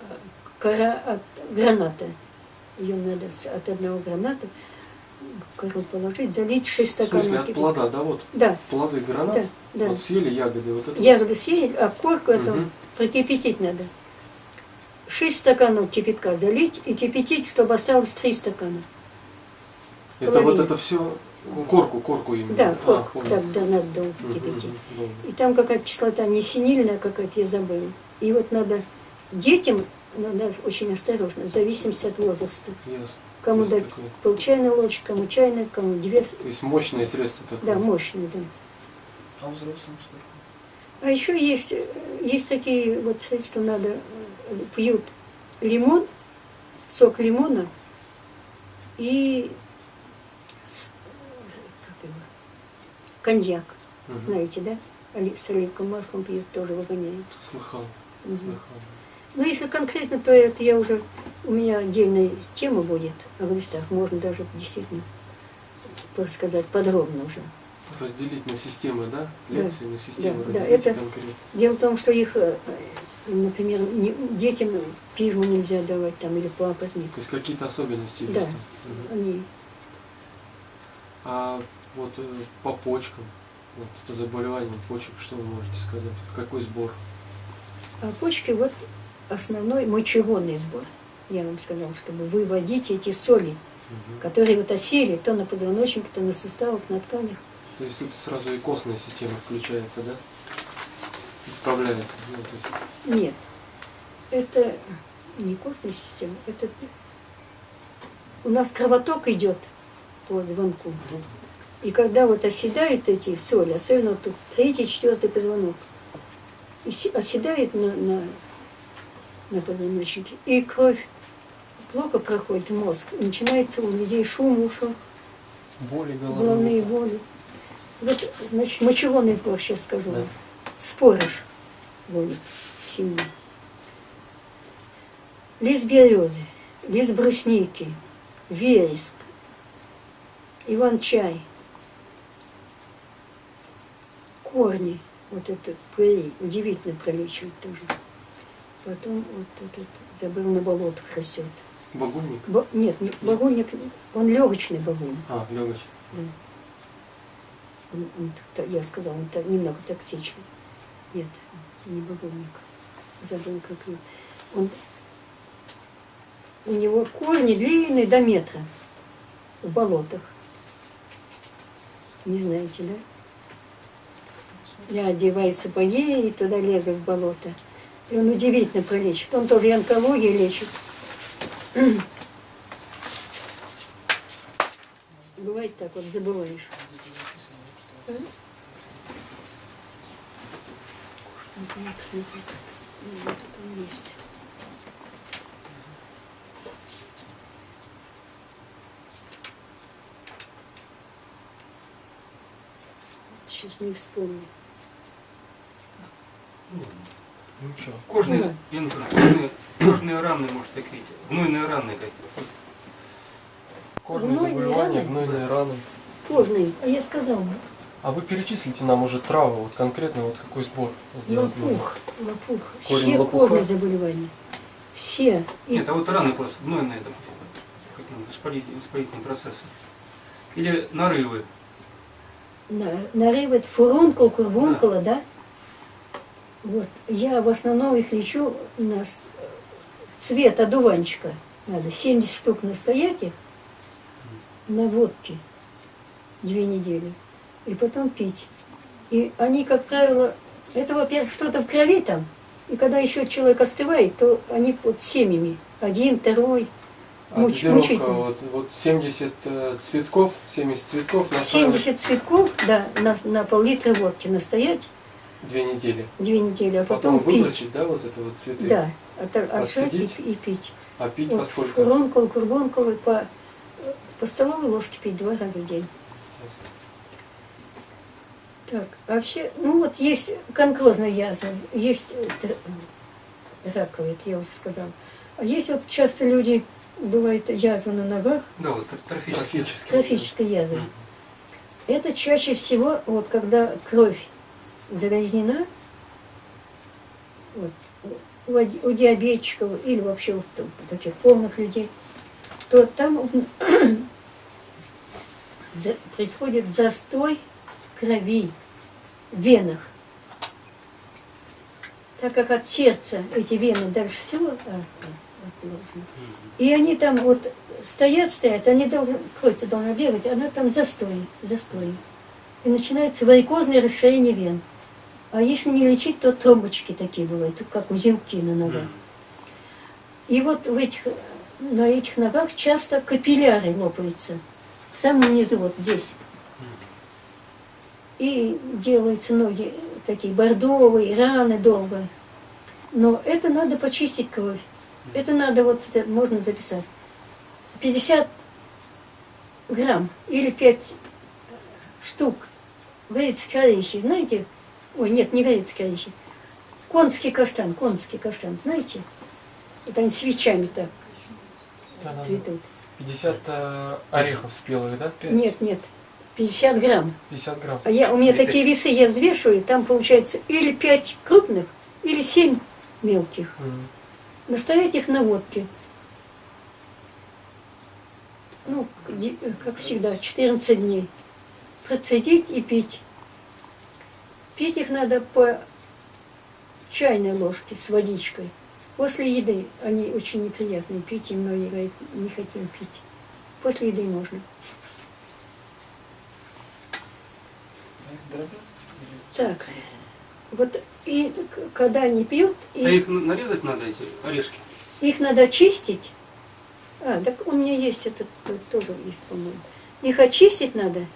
э, кора от граната. Ее надо от одного граната кору положить, залить 6 да? В стаканов смысле, от плода, да, вот Да, плоды гранат, да, да. вот съели ягоды, вот это Ягоды съели, а корку эту Мгм. прокипятить надо. 6 стаканов кипятка залить и кипятить, чтобы осталось 3 стакана. Это вот это все корку, корку именно. Да, А, корку, понял. так, да, надо долго кипятить. мгм, долго. И там какая-то кислота не синильная какая-то, я забыла. И вот надо детям надо очень осторожно, в зависимости от возраста. Ясно. Кому дать такое- пол чайной ложки, кому чайная, кому две. То есть мощное средство такое. Да, мощные, да. А взрослым сколько? А еще есть, есть такие вот средства, надо, пьют лимон, сок лимона и как его, коньяк, Мгм. знаете, да? С оливковым маслом пьют, тоже выгоняет. Слыхал, Мгм. слыхал. Ну, если конкретно, то это я уже, у меня отдельная тема будет о глистах, можно даже действительно рассказать подробно уже. Разделить на системы, да? Да. Лекции на системы Да, да, это- конкретно. Дело в том, что их, э, например, не- детям пижму нельзя давать там или папоротник. То есть какие-то особенности есть Да. Мгм. Они А вот э, по почкам, вот, по заболеваниям почек, что вы можете сказать? Какой сбор? А почки вот основной мочегонный сбор. Я вам сказала, чтобы выводить эти соли, Мгм. которые вот осели то на позвоночнике, то на суставах, на тканях. То есть это сразу и костная система включается, да? Исправляется. Ну, Нет, это не костная система, это у нас кровоток идет по звонку. И когда вот оседают эти соли, особенно тут третий, четвертый позвонок, оседает на, на, на позвоночнике, и кровь плохо проходит в мозг, начинается у людей шум ушах, боли головные головные. боли. Вот, значит, мочегонный сбор сейчас скажу. Да. Спорыш будет сильно. Лист березы, лист брусники, вереск, иван-чай, корни, вот это удивительно пролечивает тоже. Потом вот этот, забыл, на болотах растет. Багульник? Бо- нет, не, багульник, он легочный багульник. А, легоч. Да. Он- он я сказала, он немного токсичный. Нет, не багульник. Забыл, как его. Он, у него корни длинные до метра в болотах. Не знаете, да? Я одеваю сапоги и туда лезу в болото. И он удивительно пролечит. Он тоже и онкологию лечит. Бывает так вот, забываешь. Ну, Вот он есть. Сейчас не вспомню. Ну Кожные, Ну. Инна, кожные, кожные раны, может, такие, гнойные раны какие Кожные Гнойные заболевания, раны? гнойные раны. Поздно, а я сказала. А вы перечислите нам уже травы, вот конкретно вот какой сбор? Лопух, лопух. Корень Все лопуха? кожные заболевания. Все. И Нет, а вот раны просто гнойные, допустим, каким воспалительным, воспалительным процессом. Или нарывы. на, нарывает фурункул, курбункула, да? Вот. Я в основном их лечу на цвет одуванчика. Надо 70 штук настоять их на водке две недели. И потом пить. И они, как правило, это, во-первых, что-то в крови там. И когда еще человек остывает, то они вот семьями. Один, второй. А Муч- мучительно. вот, вот 70 э, цветков, 70 цветков на 70 цветков, да, на, на пол-литра водки настоять две недели. две недели, а Потом, потом, пить. выбросить, да, вот это вот цветы. Да, от- отжать и, и пить. А пить Вот поскольку? фурункул, курбункул, и по, по столовой ложке пить два раза в день. Так, вообще, ну вот есть конкрозная язва, есть э, раковая, это я уже сказала. А есть вот часто люди, бывает язва на ногах, Да, вот тр- трофические. Трофический. трофическая язва. Мгм. Это чаще всего, вот когда кровь загрязнена, вот, у, у диабетчиков или вообще вот у таких полных людей, то там происходит застой крови в венах. Так как от сердца эти вены дальше всего а, а. И они там вот стоят, стоят, они должны, кровь-то должна бегать, она там застой, застой. И начинается варикозное расширение вен. А если не лечить, то тромбочки такие бывают, как узелки на ногах. И вот в этих на этих ногах часто капилляры лопаются. В самом низу, вот здесь. И делаются ноги такие бордовые, раны долго. Но это надо почистить кровь. Это надо, вот за- можно записать. 50 грамм или 5 штук грецкие орехи, знаете? Ой, нет, не грецкие орехи. Конский каштан, конский каштан, знаете? Вот они свечами так Да-да-да. цветут. 50 э, орехов спелых, да? Пять? Нет, нет, 50 грамм. 50 грамм. А я, у меня Или такие весы, я взвешиваю, там получается или 5 крупных, или 7 мелких. Мгм. Настоять их на водке. Ну, ди- как всегда, 14 дней. Процедить и пить. Пить их надо по чайной ложке с водичкой. После еды они очень неприятные. Пить и многие говорят, не хотим пить. После еды можно. Так. Вот и когда они пьют, и А их нарезать надо, эти орешки? Их надо чистить. А, так у меня есть этот, тоже есть, по-моему. Их очистить надо.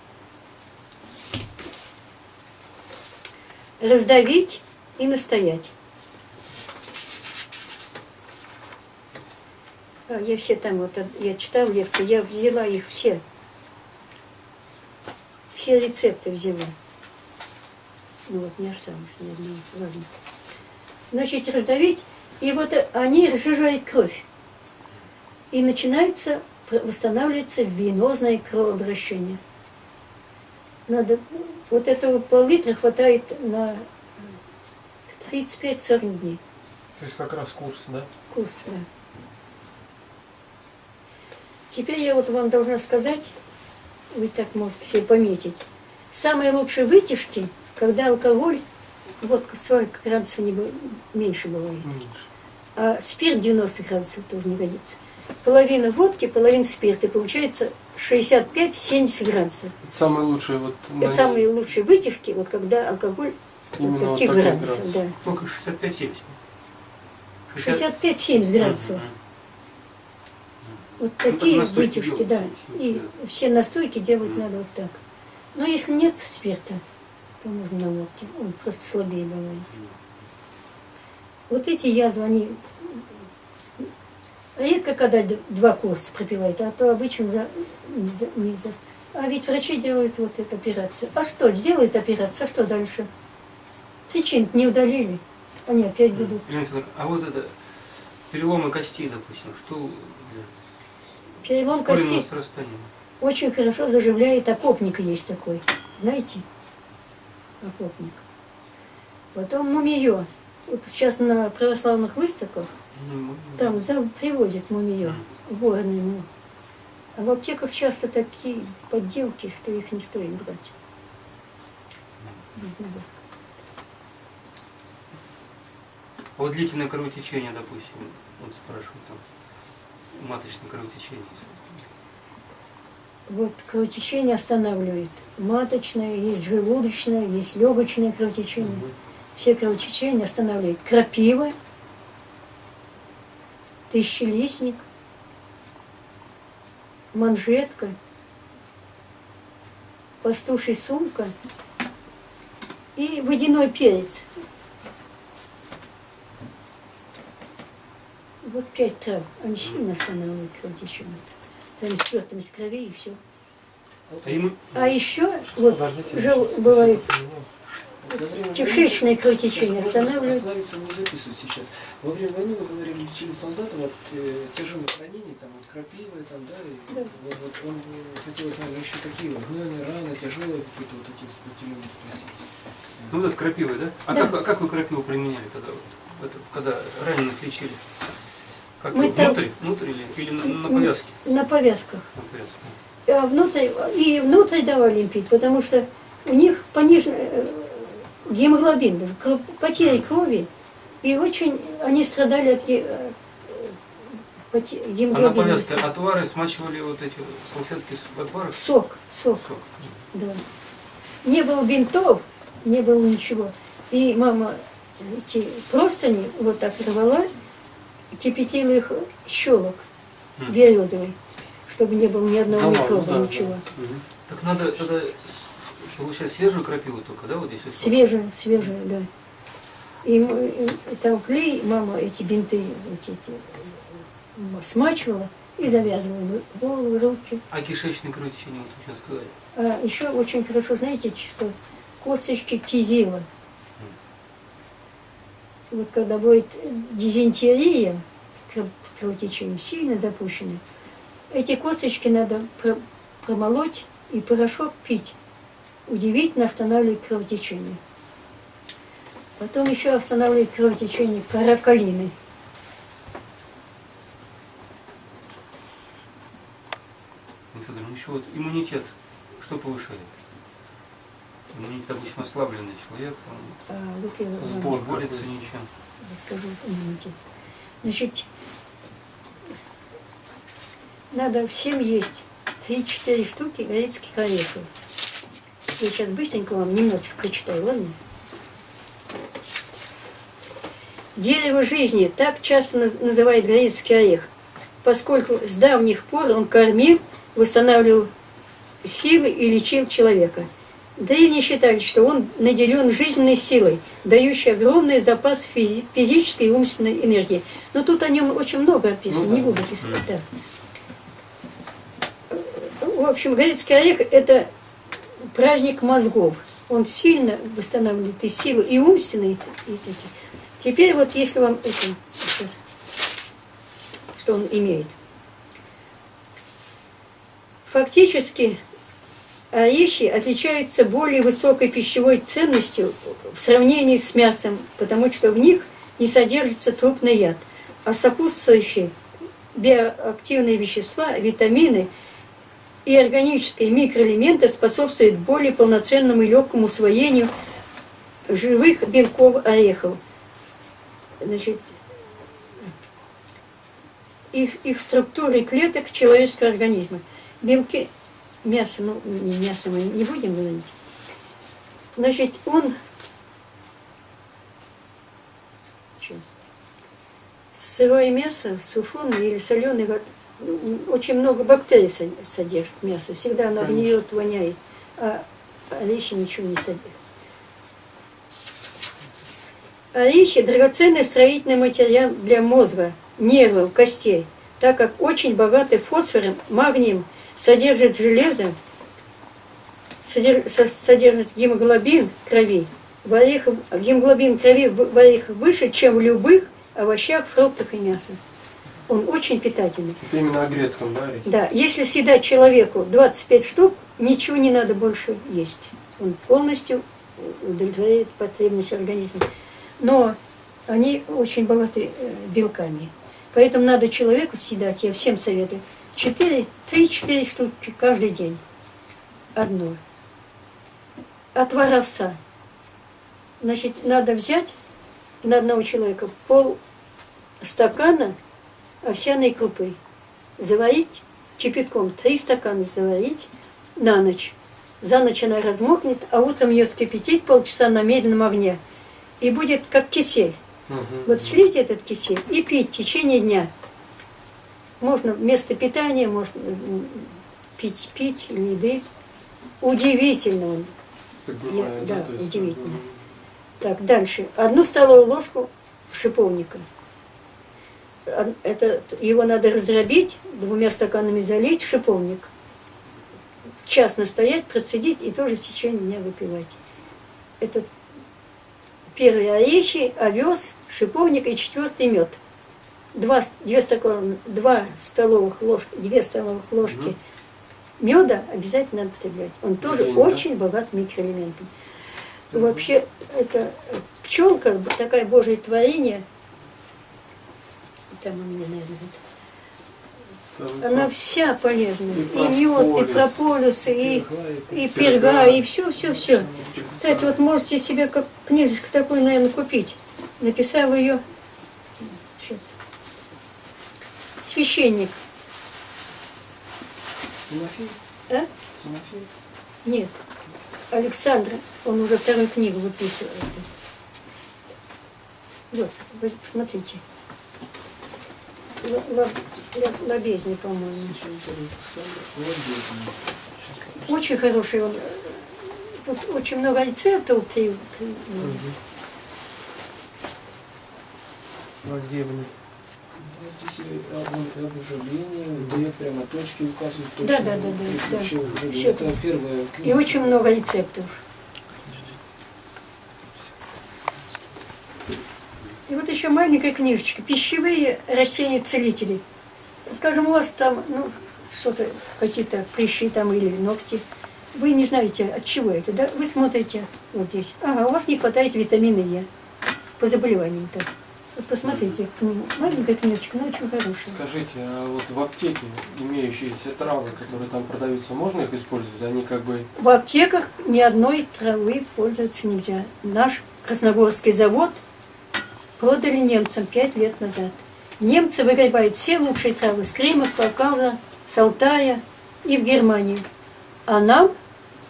Раздавить и настоять. А, я все там, вот, э, я читал лекции, я взяла их все. Все рецепты взяла. Ну вот, не осталось ни одного. Ладно. Значит, раздавить и вот э, они разжижают кровь. И начинается, восстанавливается венозное кровообращение. Надо, вот этого пол-литра хватает на 35-40 дней То есть как раз курс, да? курс. да. Теперь я вот вам должна сказать, вы так можете себе пометить, самые лучшие вытяжки, когда алкоголь, водка 40 градусов не, меньше бывает. Меньше. А спирт 90 градусов тоже не годится. Половина водки, половина спирта. Получается 65-70 градусов. Это самые лучшие вот... на Это самые лучшие вытяжки, вот когда алкоголь Именно вот вот таких таких градусов. градусов. Да. Сколько? 65-70? 65-70 градусов. Вот Ну, такие так вытяжки, да. И вот, все настойки делать надо вот так. Но если нет спирта, то можно на водке. Он просто слабее бывает. Вот эти язвы, они редко когда два курса пропивают, а то обычно за, за- не за- А ведь врачи делают вот эту операцию. А что, сделают операцию, а что дальше? Причин не удалили, они опять будут. Елена Федоровна, а вот это переломы костей, допустим, что Перелом ускоренного кости срастания? очень хорошо заживляет, окопник есть такой, знаете? Окопник. Потом мумиё. Вот сейчас на православных выставках там за, привозят мумиё, горный му. А в аптеках часто такие подделки, что их не стоит брать. А вот длительное кровотечение, допустим, вот спрашивают там, маточное кровотечение. Вот кровотечение останавливает. Маточное, есть желудочное, есть легочное кровотечение. Все кровотечения останавливает. Крапива, тысячелистник, манжетка, пастуший сумка и водяной перец. Вот пять трав. Они сильно останавливают кровотечение. Там спертость крови и все. А А еще вот щас бывает кишечное кровотечение Просто останавливает. Остановиться не записывать сейчас. Во время войны, вы говорили, лечили солдатов от э, тяжелых ранений, там, от крапивы, там, да, и Да. Вот, вот он э, хотел, наверное, еще такие вот гнойные раны, тяжелые какие-то вот эти сопротивления спросить. Ну вот это крапивы, да? А Да. Как, а как вы крапиву применяли тогда, вот, это, когда раненых лечили? Как Мы там- внутрь, внутрь или, или на, на повязке? На повязках. На повязке. А внутрь, и внутрь давали им пить, потому что у них понижен э, гемоглобин, потери крови, и очень они страдали от ге- э, А на гемоглобина. повязке отвары смачивали вот эти салфетки с отваров? Сок, сок, Сок. да. Не было бинтов, не было ничего. И мама эти простыни вот так рвала, кипятила их щелок березовый, чтобы не было ни одного ну микроба, да, ничего. да. Мгм. Так надо тогда получать свежую крапиву только, да, вот здесь? вот? Свежая, свежая, да. И, и там клей, мама эти бинты эти, эти, смачивала и завязывала голову, руки. А кишечное кровотечение, вот вы сейчас сказали. А еще очень хорошо, знаете, что косточки кизила. Вот когда будет дизентерия с кров- с кровотечением сильно запущенная, эти косточки надо про- промолоть и порошок пить. Удивительно останавливает кровотечение. Потом еще останавливает кровотечение каракалины. Ну, Федор, ну еще вот иммунитет, что повышает? Иммунитет, допустим, ослабленный человек, он А, вот я вам Сбор. не борется какой? ничем. расскажу иммунитет. Значит, надо всем есть 3-4 штуки грецких орехов. Я сейчас быстренько вам немножечко прочитаю, ладно? Дерево жизни так часто наз- называют грецкий орех, поскольку с давних пор он кормил, восстанавливал силы и лечил человека. Древние считали, что он наделен жизненной силой, дающей огромный запас физи- физической и умственной энергии. Но тут о нем очень много описано, Ну да. не буду писать. да. В общем, грецкий орех – это праздник мозгов. Он сильно восстанавливает и силу, и умственные, и, и такие. Теперь вот если вам это, сейчас, что он имеет. Фактически орехи отличаются более высокой пищевой ценностью в сравнении с мясом, потому что в них не содержится трупный яд, а сопутствующие биоактивные вещества, витамины и органические микроэлементы способствуют более полноценному и легкому усвоению живых белков орехов. Значит, их, их структуры клеток человеческого организма. Белки, мясо, ну, не мясо мы не будем говорить. Значит, он... Сейчас. Сырое мясо, сушеное или соленое, очень много бактерий со- содержит мясо. Всегда оно Конечно. гниет, воняет. А орехи ничего не содержат. Орехи – драгоценный строительный материал для мозга, нервов, костей, так как очень богаты фосфором, магнием, содержит железо, содер- со- содержит гемоглобин крови. В орехах, гемоглобин крови в орехах выше, чем в любых овощах, фруктах и мясе. Он очень питательный. Это именно о грецком, да? Да, если съедать человеку 25 штук, ничего не надо больше есть. Он полностью удовлетворяет потребность организма. Но они очень богаты э, белками. Поэтому надо человеку съедать, я всем советую, 4, 3-4 штуки каждый день. Одно. Отвар овса. Значит, надо взять на одного человека пол стакана овсяной крупы заварить кипятком, три стакана заварить на ночь. За ночь она размокнет, а утром ее скипятить полчаса на медленном огне. И будет как кисель. Мгм. Вот слить этот кисель и пить в течение дня. Можно вместо питания, можно пить, пить еды. Удивительно он. Я- да, удивительно. Так, дальше. Одну столовую ложку шиповника. Од- Это, его надо раздробить, двумя стаканами залить шиповник. Час настоять, процедить и тоже в течение дня выпивать. Это первые орехи, овес, шиповник и четвертый мед. Два, две, стакан, два столовых ложки, две столовых ложки Мгм. меда обязательно надо потреблять. Он тоже день, да? очень богат микроэлементами. Вообще, это пчелка, такая божье творение, там у меня, наверное, вот. Там она вся полезная. И И, мед, и прополис, и, и перга. и все, все, все. Кстати, вот можете себе как книжечку такую, наверное, купить. Написал ее сейчас. Священник. Тимофей? А? Тимофей? Нет. Александра. Он уже вторую книгу выписывает. Вот, вы посмотрите. Л- Лобезни, по-моему. Очень хороший он. Тут очень много рецептов. Вот где вы- Да, Здесь и об, об ужалении, дает прямо точки, указывает точно. Да, да, да, да, да. Всё. Это первая И очень много рецептов. Вот еще маленькая книжечка. Пищевые растения-целители. Скажем, у вас там, ну, что-то, какие-то прыщи там или ногти. Вы не знаете, от чего это, да? Вы смотрите вот здесь. Ага, у вас не хватает витамина Е по заболеваниям-то. Вот посмотрите, м, маленькая книжечка, но очень хорошая. Скажите, а вот в аптеке имеющиеся травы, которые там продаются, можно их использовать? Они как бы В аптеках ни одной травы пользоваться нельзя. Наш Красногорский завод продали немцам пять лет назад. Немцы выгребают все лучшие травы с Крыма, Кавказа, с Алтая и в Германию. А нам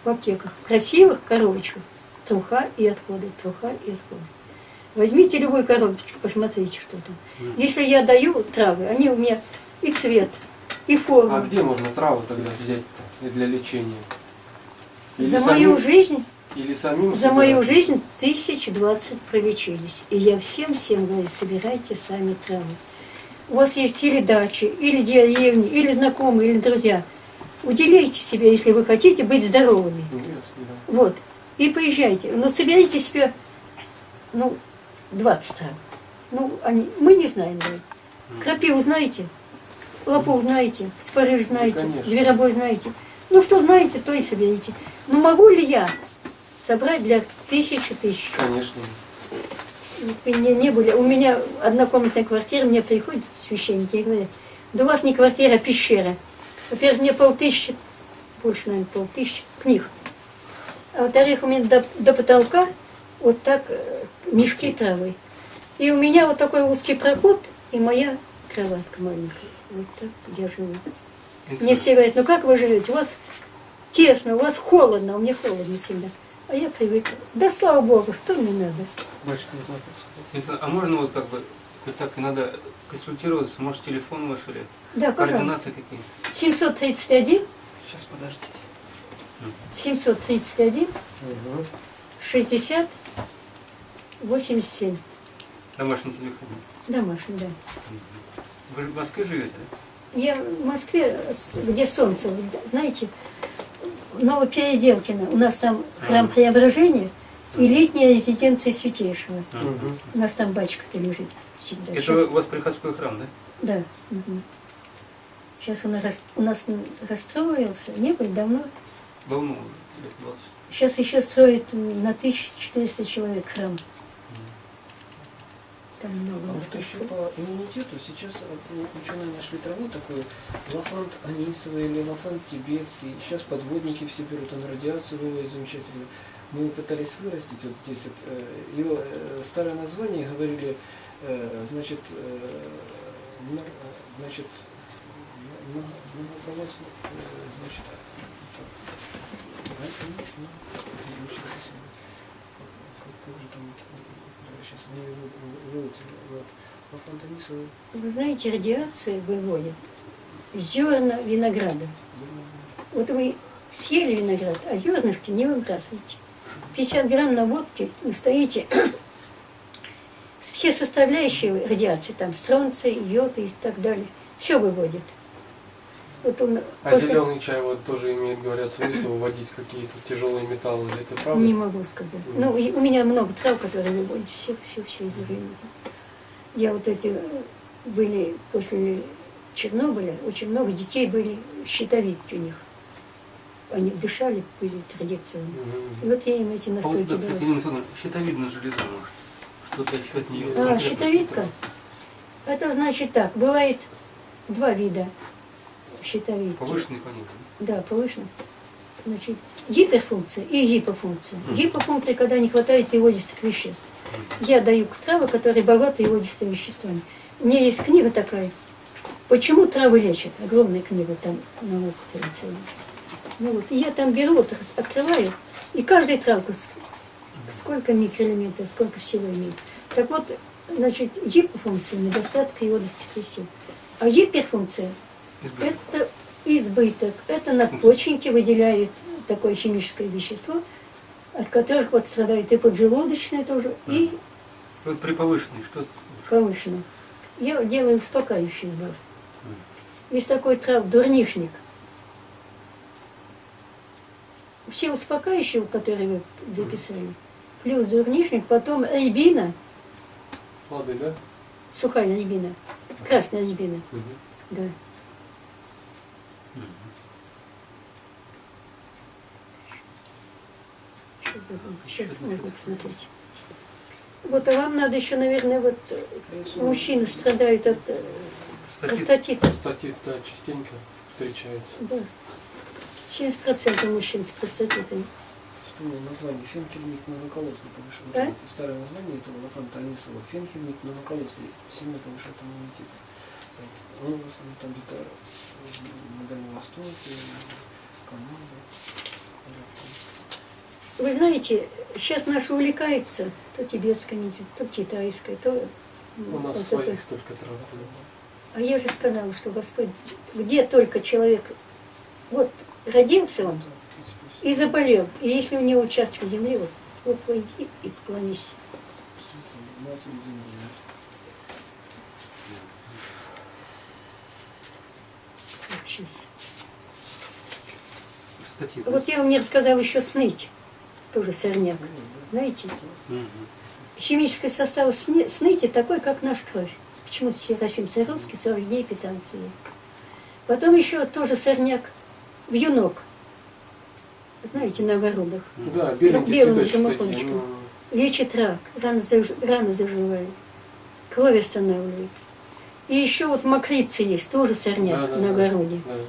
в аптеках, красивых коробочках, труха и отходы, труха и отходы. Возьмите любую коробочку, посмотрите, что там. Если я даю травы, они у меня и цвет, и форму. А где можно траву тогда взять для лечения? Или За мою жизнь Или самим За мою жизнь тысяч двадцать пролечились. И я всем-всем говорю, собирайте сами травы. У вас есть или дачи, или деревни, или знакомые, или друзья. Уделяйте себе, если вы хотите быть здоровыми. Интересно, да. Вот. И поезжайте. Но соберите себе, ну, 20 трав. Ну, они, мы не знаем, да. Крапиву знаете? Лопух знаете? Спарыш знаете? конечно. Зверобой знаете? Ну, что знаете, то и соберите. Но могу ли я собрать для тысячи тысяч? Конечно. Вы не, были. У меня однокомнатная квартира, мне приходят священники и говорят, да у вас не квартира, а пещера. Во-первых, мне полтысячи, больше, наверное, полтысячи книг. А во-вторых, у меня до, до потолка вот так э, мешки травы. И у меня вот такой узкий проход и моя кроватка маленькая. Вот так я живу. Мне все говорят, ну как вы живете? У вас тесно, у вас холодно, а мне холодно всегда. А я привыкла. Да слава богу, что мне надо? Вот. Светлана, а можно вот как бы, хоть так и надо консультироваться, может телефон ваш или Да, координаты какие-то? 731, Сейчас, подождите. 731, Мгм. 60, 87. Домашний телефон. Домашний, да. Вы в Москве живете, да? Я в Москве, где солнце, знаете, Новопеределкино. У нас там храм Ага. Преображения и летняя резиденция Святейшего. У нас там батюшка-то лежит всегда. Это у вас приходской храм, да? Да. Сейчас он рас- у нас расстроился, не было давно. Давно, лет 20. Сейчас еще строят на 1400 человек храм. Там много А у нас вот еще построено. по иммунитету сейчас э, ученые нашли траву такую, лафант анисовый или лафант тибетский. Сейчас подводники все берут, он радиацию выводит замечательно. Мы пытались вырастить вот здесь. Вот, э, его э, старое название говорили, э, значит, э, э, значит, э, значит, ну, значит, как как же там, Вы знаете, радиация выводит зерна винограда. Вот вы съели виноград, а зернышки не выбрасываете. 50 грамм на водке вы стоите все составляющие радиации, там стронций, йод и так далее, все выводит. Вот он А после- зеленый чай вот тоже имеет, говорят, свойство выводить какие-то тяжелые металлы. Это правда? Не могу сказать. Ну, и у меня много трав, которые выводят все, все, все из организма. Я вот эти э, были после Чернобыля, очень много детей были щитовидки у них. Они дышали, были традиционно. И Мгм. вот я им эти А вот, настойки да, кстати, давала. Елена Федоровна, щитовидная железа, может. Что-то еще от нее. А, щитовидка? Это значит так, бывает два вида щитовидки. Повышенный понятно. Да, повышенно. Значит, гиперфункция и гипофункция. Мгм. Гипофункция, когда не хватает йодистых веществ. Я даю травы, которые богаты йодистыми веществами. У меня есть книга такая. Почему травы лечат? Огромная книга там наука традиционная. Ну вот, и я там беру, вот открываю, и каждая травка сколько микроэлементов, сколько всего имеет. Так вот, значит, гипофункция, недостаток йодистых веществ. А гиперфункция Избыток. это избыток. Это надпочечники выделяют такое химическое вещество, от которых вот страдает и поджелудочная тоже, и Вот при повышенной что повышенно. Я делаю успокаивающий сбор. Есть такой трав дурнишник. Все успокаивающие, которые вы записали, плюс дурнишник, потом рябина, Лады, да? сухая рябина, красная рябина, Мгм. да. Забыла? Сейчас можно посмотреть. Вот, а вам надо еще, наверное, вот мужчины страдают от э, Статит. простатита. Статит, да, частенько встречается. Да, 70% мужчин с простатитом. Вспомнил название фенхельмик моноколосный повышает. Да? Это старое название этого лафанта Анисова. Фенхельмик моноколосный сильно повышает иммунитет. Вот. Он в основном там где-то на Дальнем Востоке, Канаде. Вы знаете, сейчас наши увлекаются то тибетской медициной, то китайской, то У м, нас вот своих это. столько трав. А я же сказала, что Господь, где только человек, вот родился он и заболел, и если у него участок земли, вот, вот войди и поклонись. Вот сейчас. Статит. Вот я вам не рассказала еще сныть, тоже сорняк. Знаете, химический состав сны- сныти такой, как наша кровь. Почему Серафим Саровский 40 дней питался. Потом еще тоже сорняк, вьюнок. Знаете, на огородах. Да, Белым жемчужиночком. ну, Лечит рак, рано, заж- рано заживает, кровь останавливает. И еще вот мокрица есть, тоже сорняк да, да, на да. огороде. Да, да,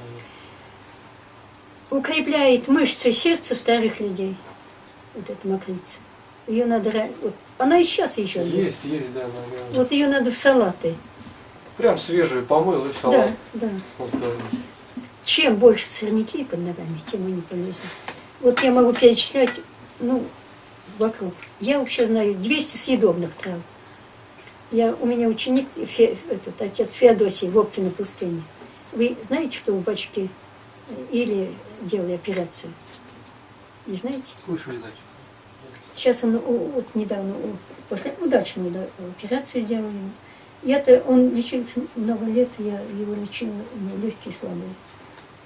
Укрепляет мышцы сердца старых людей. Вот эта мокрица. Ее надо... Вот, она и сейчас еще есть. Есть, есть, да, наверное. Вот ее надо в салаты. Прям свежую помыл и в салат Да, да. Чем больше сорняки под ногами, тем они полезны. Вот я могу перечислять, ну, вокруг. Я вообще знаю 200 съедобных трав. Я, у меня ученик, Фе- этот отец Феодосий в Оптиной пустыне. Вы знаете, что у бачки или делали операцию? Не знаете? Слышали дальше. Сейчас он вот недавно после удачной да, операции сделали. Я-то, он лечился много лет, я его лечила, у него легкие слабые.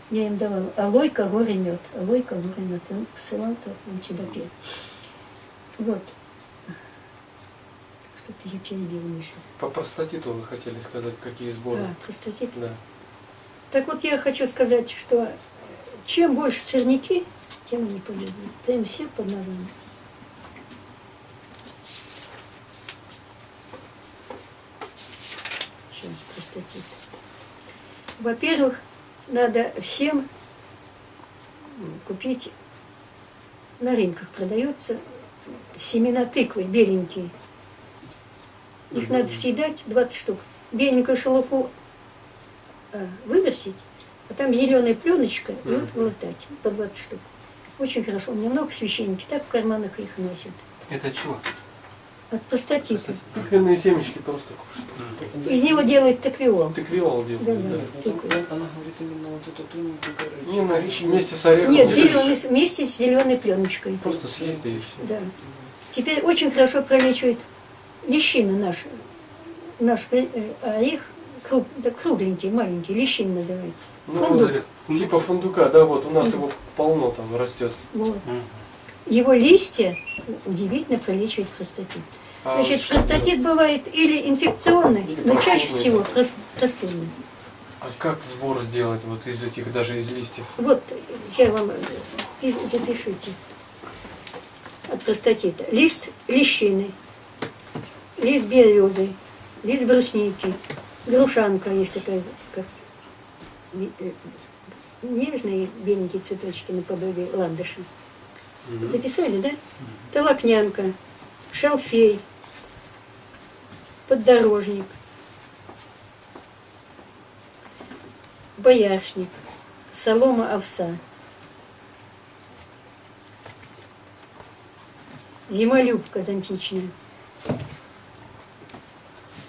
Я им давала алойка, горе мед, алойка, горе мед. Он посылал, то он сюда пил. Вот. Что-то я перебила мысль. По простатиту вы хотели сказать, какие сборы? А, простатит. Да. Так вот я хочу сказать, что чем больше сорняки, тем они полезны. Прям все под ногами. Сейчас простатит. Во-первых, надо всем купить, на рынках продается семена тыквы беленькие. Их надо съедать 20 штук. Беленькую шелуху а, выбросить, а там зеленая пленочка, и вот глотать по 20 штук. Очень хорошо. У меня много священники так в карманах их носят. Это чего? От простатита. Тыквенные семечки просто. Мгм. Из него делают таквиол. Тыквиол Да, делают, да. да. Он- она говорит именно вот эту тоненькую Не, ну, коричневую. вместе с орехом. Нет, не зеленый, вместе с зеленой пленочкой. Просто съесть да и все. Да. Теперь очень хорошо пролечивает лещина наша. Наш э, орех круг, да, кругленький, маленький, лещин называется. Ну, Фундук. Фундук. Типа фундука, да, вот у нас его полно там растет. Вот. Его листья удивительно пролечивают простатит. А Значит, что простатит бывает или инфекционный, Или но чаще всего простудный. А как сбор сделать вот из этих, даже из листьев? Вот я вам э, пи- запишите от простатита. Лист лещины, лист березы, лист брусники, грушанка такая, как ви- э, нежные беленькие цветочки наподобие ландыша. Мгм. Записали, да? Толокнянка, шалфей, поддорожник, бояршник, солома овса, зимолюбка зонтичная,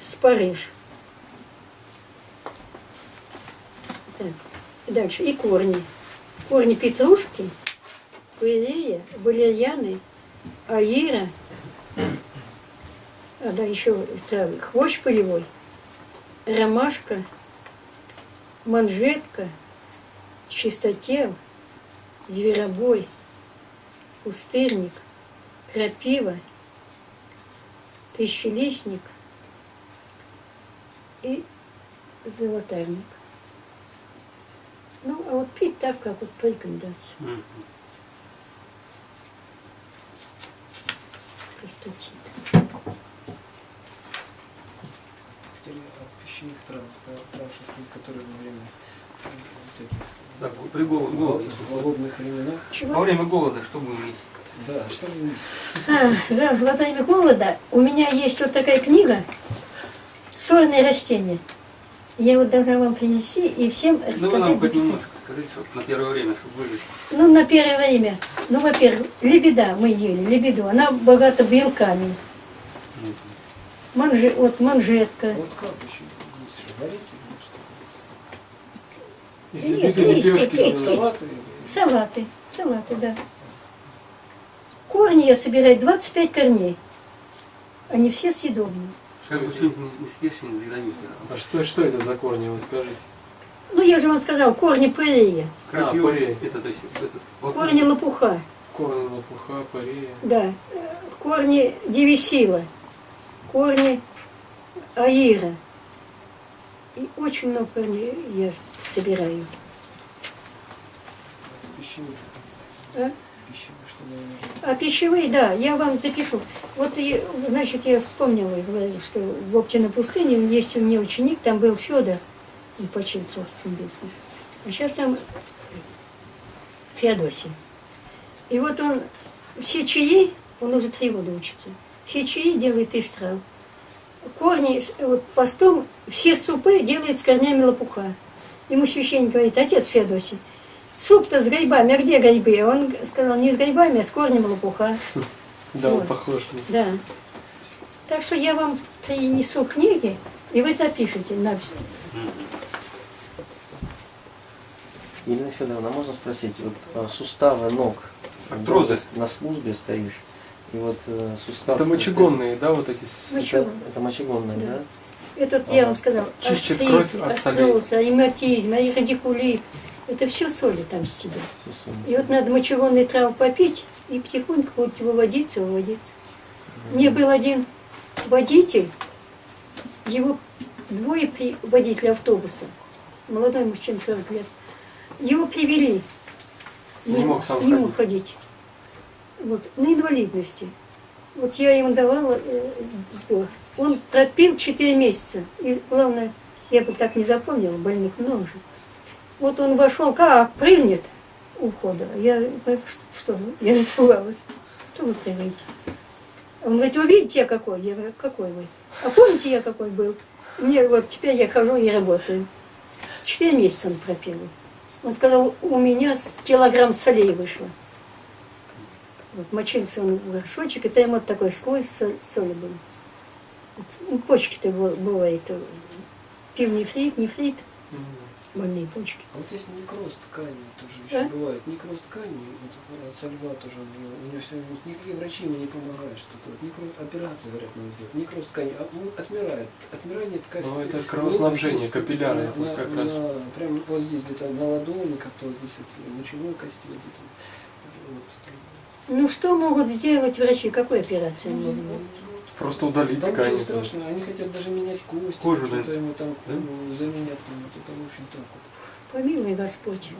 спарыш, Так. Дальше. И корни. Корни петрушки, пырея, валерьяны, аира, а да, еще травы. Хвощ полевой, ромашка, манжетка, чистотел, зверобой, пустырник, крапива, тысячелистник и золотарник. Ну, а вот пить так, как вот по рекомендации. Мгм. Простатит. Хотели о пищевых травах, сказать, которые во время э, всяких Так, при гол- голоде. в голодных временах. Во Чего? время голода что будем есть? Да, что вы А, да, во время голода у меня есть вот такая книга «Сорные растения». Я вот должна вам принести и всем Ну вы рассказать, нам хоть немножко скажите, вот на первое время, чтобы выжить. Ну, на первое время. Ну, во-первых, лебеда мы ели, лебеду. Она богата белками. Мгм. Манже, вот манжетка. Вот как еще? Есть что, варить или что? Если Нет, листья, пить. Салаты Салаты, салаты, да. Корни я собираю 25 корней. Они все съедобные. А что, что это за корни, вы скажите? Ну, я же вам сказал, корни пырея, Крапива, парей. это, то есть, этот, вот- корни лопуха, Корни лопуха, парея. да, корни девисила, корни аира. И очень много корней я собираю. пищевых. А? Нужно. А пищевые, да, я вам запишу. Вот, и, значит, я вспомнила, и говорю, что в Оптиной пустыне есть у меня ученик, там был Федор, и почил царством небесным. А сейчас там Феодосий. И вот он все чаи, он уже три года учится, все чаи делает из трав. Корни, вот постом, все супы делает с корнями лопуха. Ему священник говорит, отец Феодосий, суп-то с грибами, а где грибы? Он сказал, не с грибами, а с корнем лопуха. Да, он Вот. похож. Да. Так что я вам принесу книги, и вы запишите на все. Елена Федоровна, можно спросить, вот а, суставы ног, Артрозы. на службе стоишь, и вот э, сустав... Это мочегонные, да, вот эти... Мочи- Это, это мочегонные, Да. да? Этот я Ага. вам сказал, Чистит артрит, артроз, ревматизм, радикулит. Это все соли там солнце. И вот надо мочегонные травы попить, и потихоньку будете выводиться, выводиться. Мне был один водитель, его двое при- водителя автобуса, молодой мужчина, 40 лет. Его привели. Не мог сам не ходить. мог ходить. Вот, на инвалидности. Вот я ему давала э, сбор. Он пропил 4 месяца. И главное, я бы так не запомнила, больных много же. Вот он вошел, как прыгнет у входа. Я что, что? Я испугалась. Что вы прыгаете? Он говорит, вы видите, я какой? Я говорю, какой вы? А помните, я какой был? Мне вот теперь я хожу и работаю. Четыре месяца он пропил. Он сказал, у меня килограмм солей вышло. Вот мочился он в горшочек, и прямо вот такой слой со- соли был. Вот, ну, почки-то бывает. Пил нефрит, нефрит, Мгм. Больные почки. А вот есть некроз ткани тоже еще бывает. Некроз ткани, вот э, со льва тоже, у него, все, вот никакие врачи ему не помогают что-то. Вот некроз, операции, говорят, надо делать. Некроз ткани, а, ну, отмирает. Отмирание ткани. Ну, это кровоснабжение, Ну, капилляры, на- на- как раз. на- Прям вот здесь где-то на ладони, как-то вот здесь вот лучевой кости вот где-то. Вот. Ну что могут сделать врачи? Какой операции они Ну, могут? вот, Просто удалить Там ткани. очень страшно, они хотят даже менять кости, Кожу, что-то ему там Да? ну, заменять, там, вот это в общем так вот. Помилуй Господь.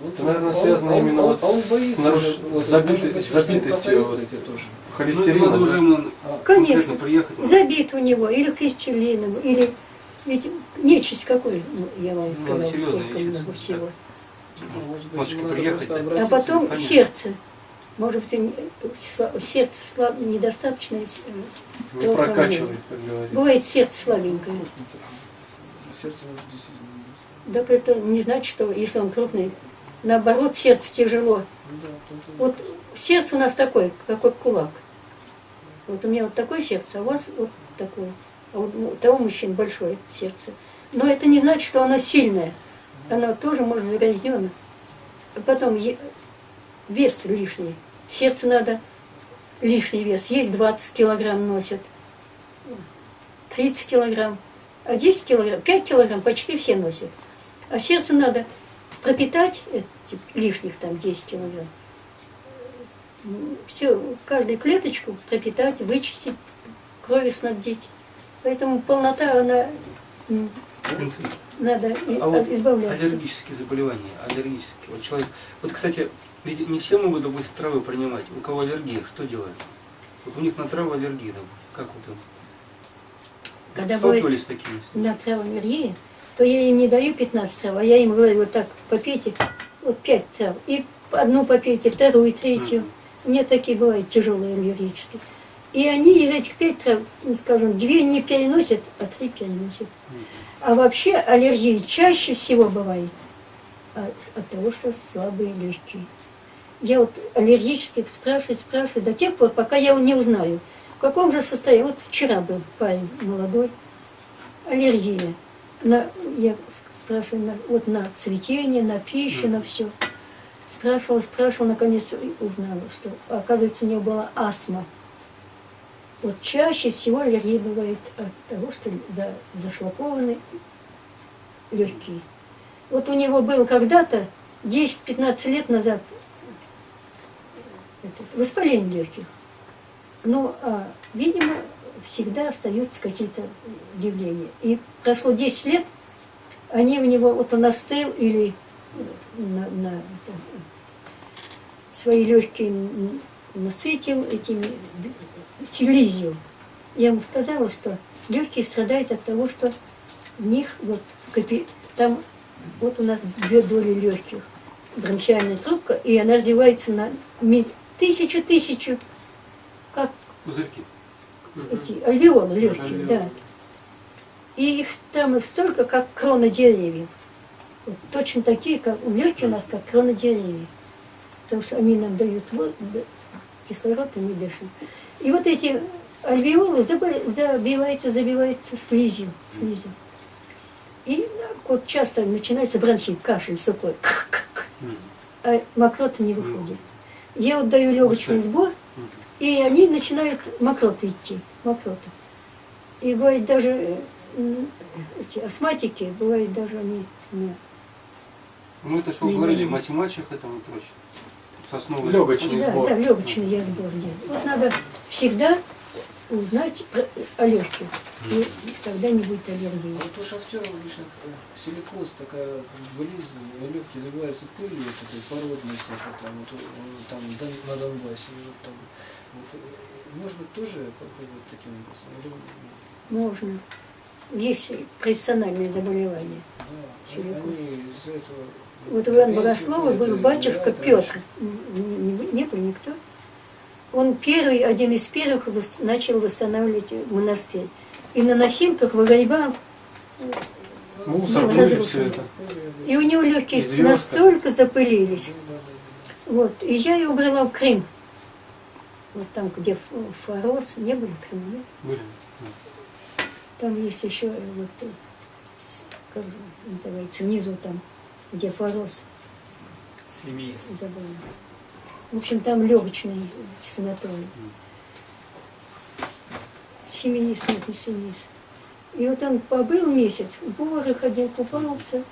Вот. Это, наверное, связано он- именно он- вот он с боится, наруш- вот, забитой- быть, забитостью вот эти тоже. Ну, Холестерином, уже ему А, Конечно, приехать. забит у него, или крестелином, или... Ведь нечисть какой, ну, я вам Ну, сказала, серьезная сколько нечисть, много всего. ну, может быть, Матушка, ему надо приехать? А потом сердце. Может быть, сла- сердце слаб, недостаточно. э, Не кровоснабжение. прокачивает, как говорится. Бывает сердце слабенькое. Сердце может действительно. Так это не значит, что если он крупный, наоборот, сердцу тяжело. Ну да, тут- Вот сердце у нас такое, какой кулак. Вот у меня вот такое сердце, а у вас вот такое. А вот у того мужчины большое сердце. Но это не значит, что оно сильное. Она тоже может загрязнена. А потом вес лишний. Сердцу надо лишний вес. Есть 20 килограмм носят. 30 килограмм. А 10 килограмм, 5 килограмм почти все носят. А сердце надо пропитать эти лишних там 10 килограмм. Все, каждую клеточку пропитать, вычистить, крови снабдить. Поэтому полнота, она надо А вот избавляться. аллергические заболевания, аллергические. Вот человек, вот, кстати, ведь не все могут, допустим, травы принимать. У кого аллергия, что делают? Вот у них на траву аллергия, допустим. Как вот им? Когда Сталкивались с такими? на травмерии, то я им не даю 15 трав, а я им говорю, вот так, попейте, вот 5 трав. И одну попейте, вторую, третью. Мгм. У меня такие бывают тяжелые аллергические. И они из этих пять трав, ну, скажем, две не переносят, а три переносят. А вообще аллергии чаще всего бывает от, от того, что слабые легкие. Я вот аллергических спрашиваю, спрашиваю до тех пор, пока я не узнаю, в каком же состоянии. Вот вчера был парень молодой, аллергия. На, я спрашиваю, на, вот на цветение, на пищу, на все. Спрашивала, спрашивала, наконец узнала, что, оказывается, у него была астма. Вот чаще всего аллергия бывает от того, что за, зашлакованы легкие. Вот у него было когда-то, 10-15 лет назад, воспаление легких. Ну, а, видимо, всегда остаются какие-то явления. И прошло 10 лет, они у него, вот он остыл или на, на это, свои легкие насытил этими слизью. Я ему сказала, что легкие страдают от того, что в них вот там вот у нас две доли легких, бронхиальная трубка, и она развивается на тысячу-тысячу, как Пузырьки. эти альвеолы легкие, да. И их там столько, как кроны деревьев. Вот точно такие, как легкие у нас, как кроны деревьев. Потому что они нам дают вот, кислород, и мы дышим. И вот эти альвеолы забиваются, забиваются слизью, слизью. И вот часто начинается бронхит, кашель сухой, а мокрота не выходит. Я вот даю легочный сбор, и они начинают мокроты идти, мокроты. И бывает даже э, эти астматики, бывает даже они ну, Ну это что вы Не говорили, мачеха там и прочее. Сосновый. Легочный да, сбор. да, легочный я сбор делаю. Вот надо всегда узнать про, о легких, и тогда не будет аллергии. Вот у шахтеров обычно э, силикоз такая болезнь, легкие забиваются пылью, вот этой породной всякой, там, вот, э, там на Донбассе. Вот, там, вот, э, может быть, тоже попробовать таким образом? Можно. Есть профессиональные заболевания. да, Силикоз. Вот у Ивана Богослова был батюшка Петр. Не, не- не был никто. Он первый, один из первых начал восстанавливать монастырь. И на носилках выгребал. Мусор, все это. И у него легкие И звёздка. настолько запылились. Вот. И я его брала в Крым. Вот там, где Фарос, не были в Крыму, нет? Были. Там есть еще э, вот, э, как называется, внизу там, где Фарос. Забыла. В общем, там легочный санаторий. Семенист, нет, не семенист. И вот он побыл месяц, в горы ходил, купался.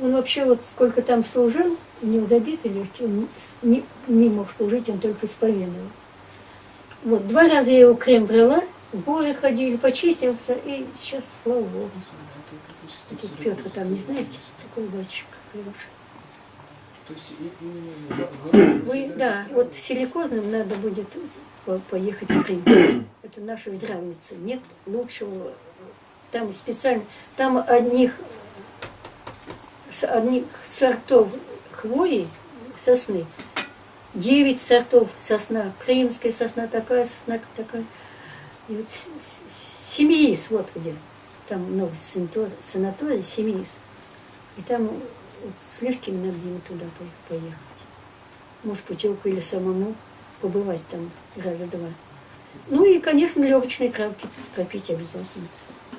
Он вообще вот сколько там служил, у него забиты легкие, он не, не мог служить, он только исповедовал. Вот, два раза я его Крем брала, в горы ходили, почистился, и сейчас, слава Богу. Петр там, не знаете, такой батюшка хороший. То есть Вы, собирают да, вот силикозным надо будет по- поехать в Крым. Это наша здравница. Нет лучшего. Там специально, там одних, одних сортов хвои, сосны, девять сортов сосна. Крымская сосна такая, сосна такая. И вот семиис, вот где. Там много санатор- санаторий, семиис. И там вот с легкими надо им туда по- поехать. Может, путевку или самому побывать там раза два. Ну и, конечно, легочные травки пропить обязательно.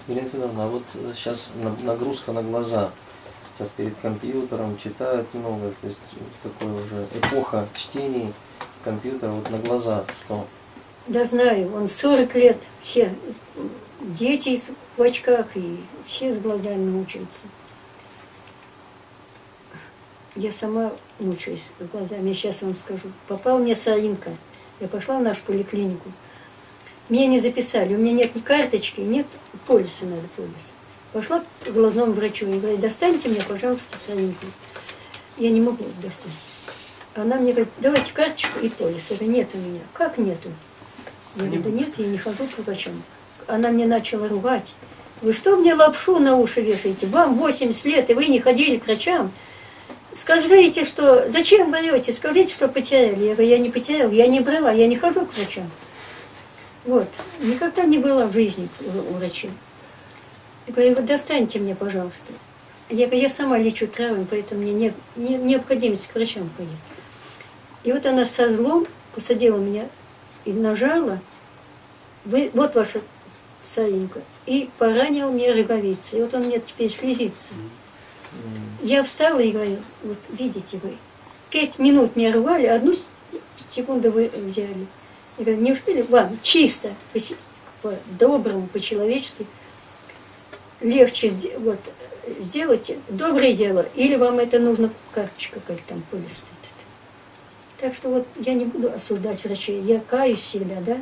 Елена Федоровна, а вот сейчас нагрузка на глаза сейчас перед компьютером, читают много, то есть такое уже эпоха чтений компьютера вот на глаза, что Да знаю, он 40 лет, все дети в очках и все с глазами мучаются. Я сама мучаюсь с глазами, я сейчас вам скажу. Попал мне соринка. Я пошла в нашу поликлинику. Мне не записали, у меня нет ни карточки, нет полиса, надо полис. Пошла к глазному врачу и говорю, достаньте мне, пожалуйста, соринку. Я не могу достать. Она мне говорит, давайте карточку и полис. Я говорю, нет у меня. Как нету? Я говорю, да нет, я не хожу к врачам. Она мне начала ругать. Вы что мне лапшу на уши вешаете? Вам 80 лет, и вы не ходили к врачам. Скажите, что... Зачем врете? Скажите, что потеряли. Я говорю, я не потеряла, я не брала, я не хожу к врачам. Вот. Никогда не была в жизни у у. Я говорю, вот достаньте мне, пожалуйста. Я говорю, я сама лечу травами, поэтому мне не, не, необходимость к врачам ходить. И вот она со злом посадила меня и нажала. Вы, вот ваша соринка. И поранил мне роговицу. И вот он мне теперь слезится. Я встала и говорю, вот видите вы, пять минут меня рвали, одну секунду вы взяли. Я говорю, неужели вам чисто, по- по-доброму, по-человечески легче вот, сделать доброе дело, или вам это нужно карточка какая-то там полис? Так что вот я не буду осуждать врачей, я каюсь всегда, да?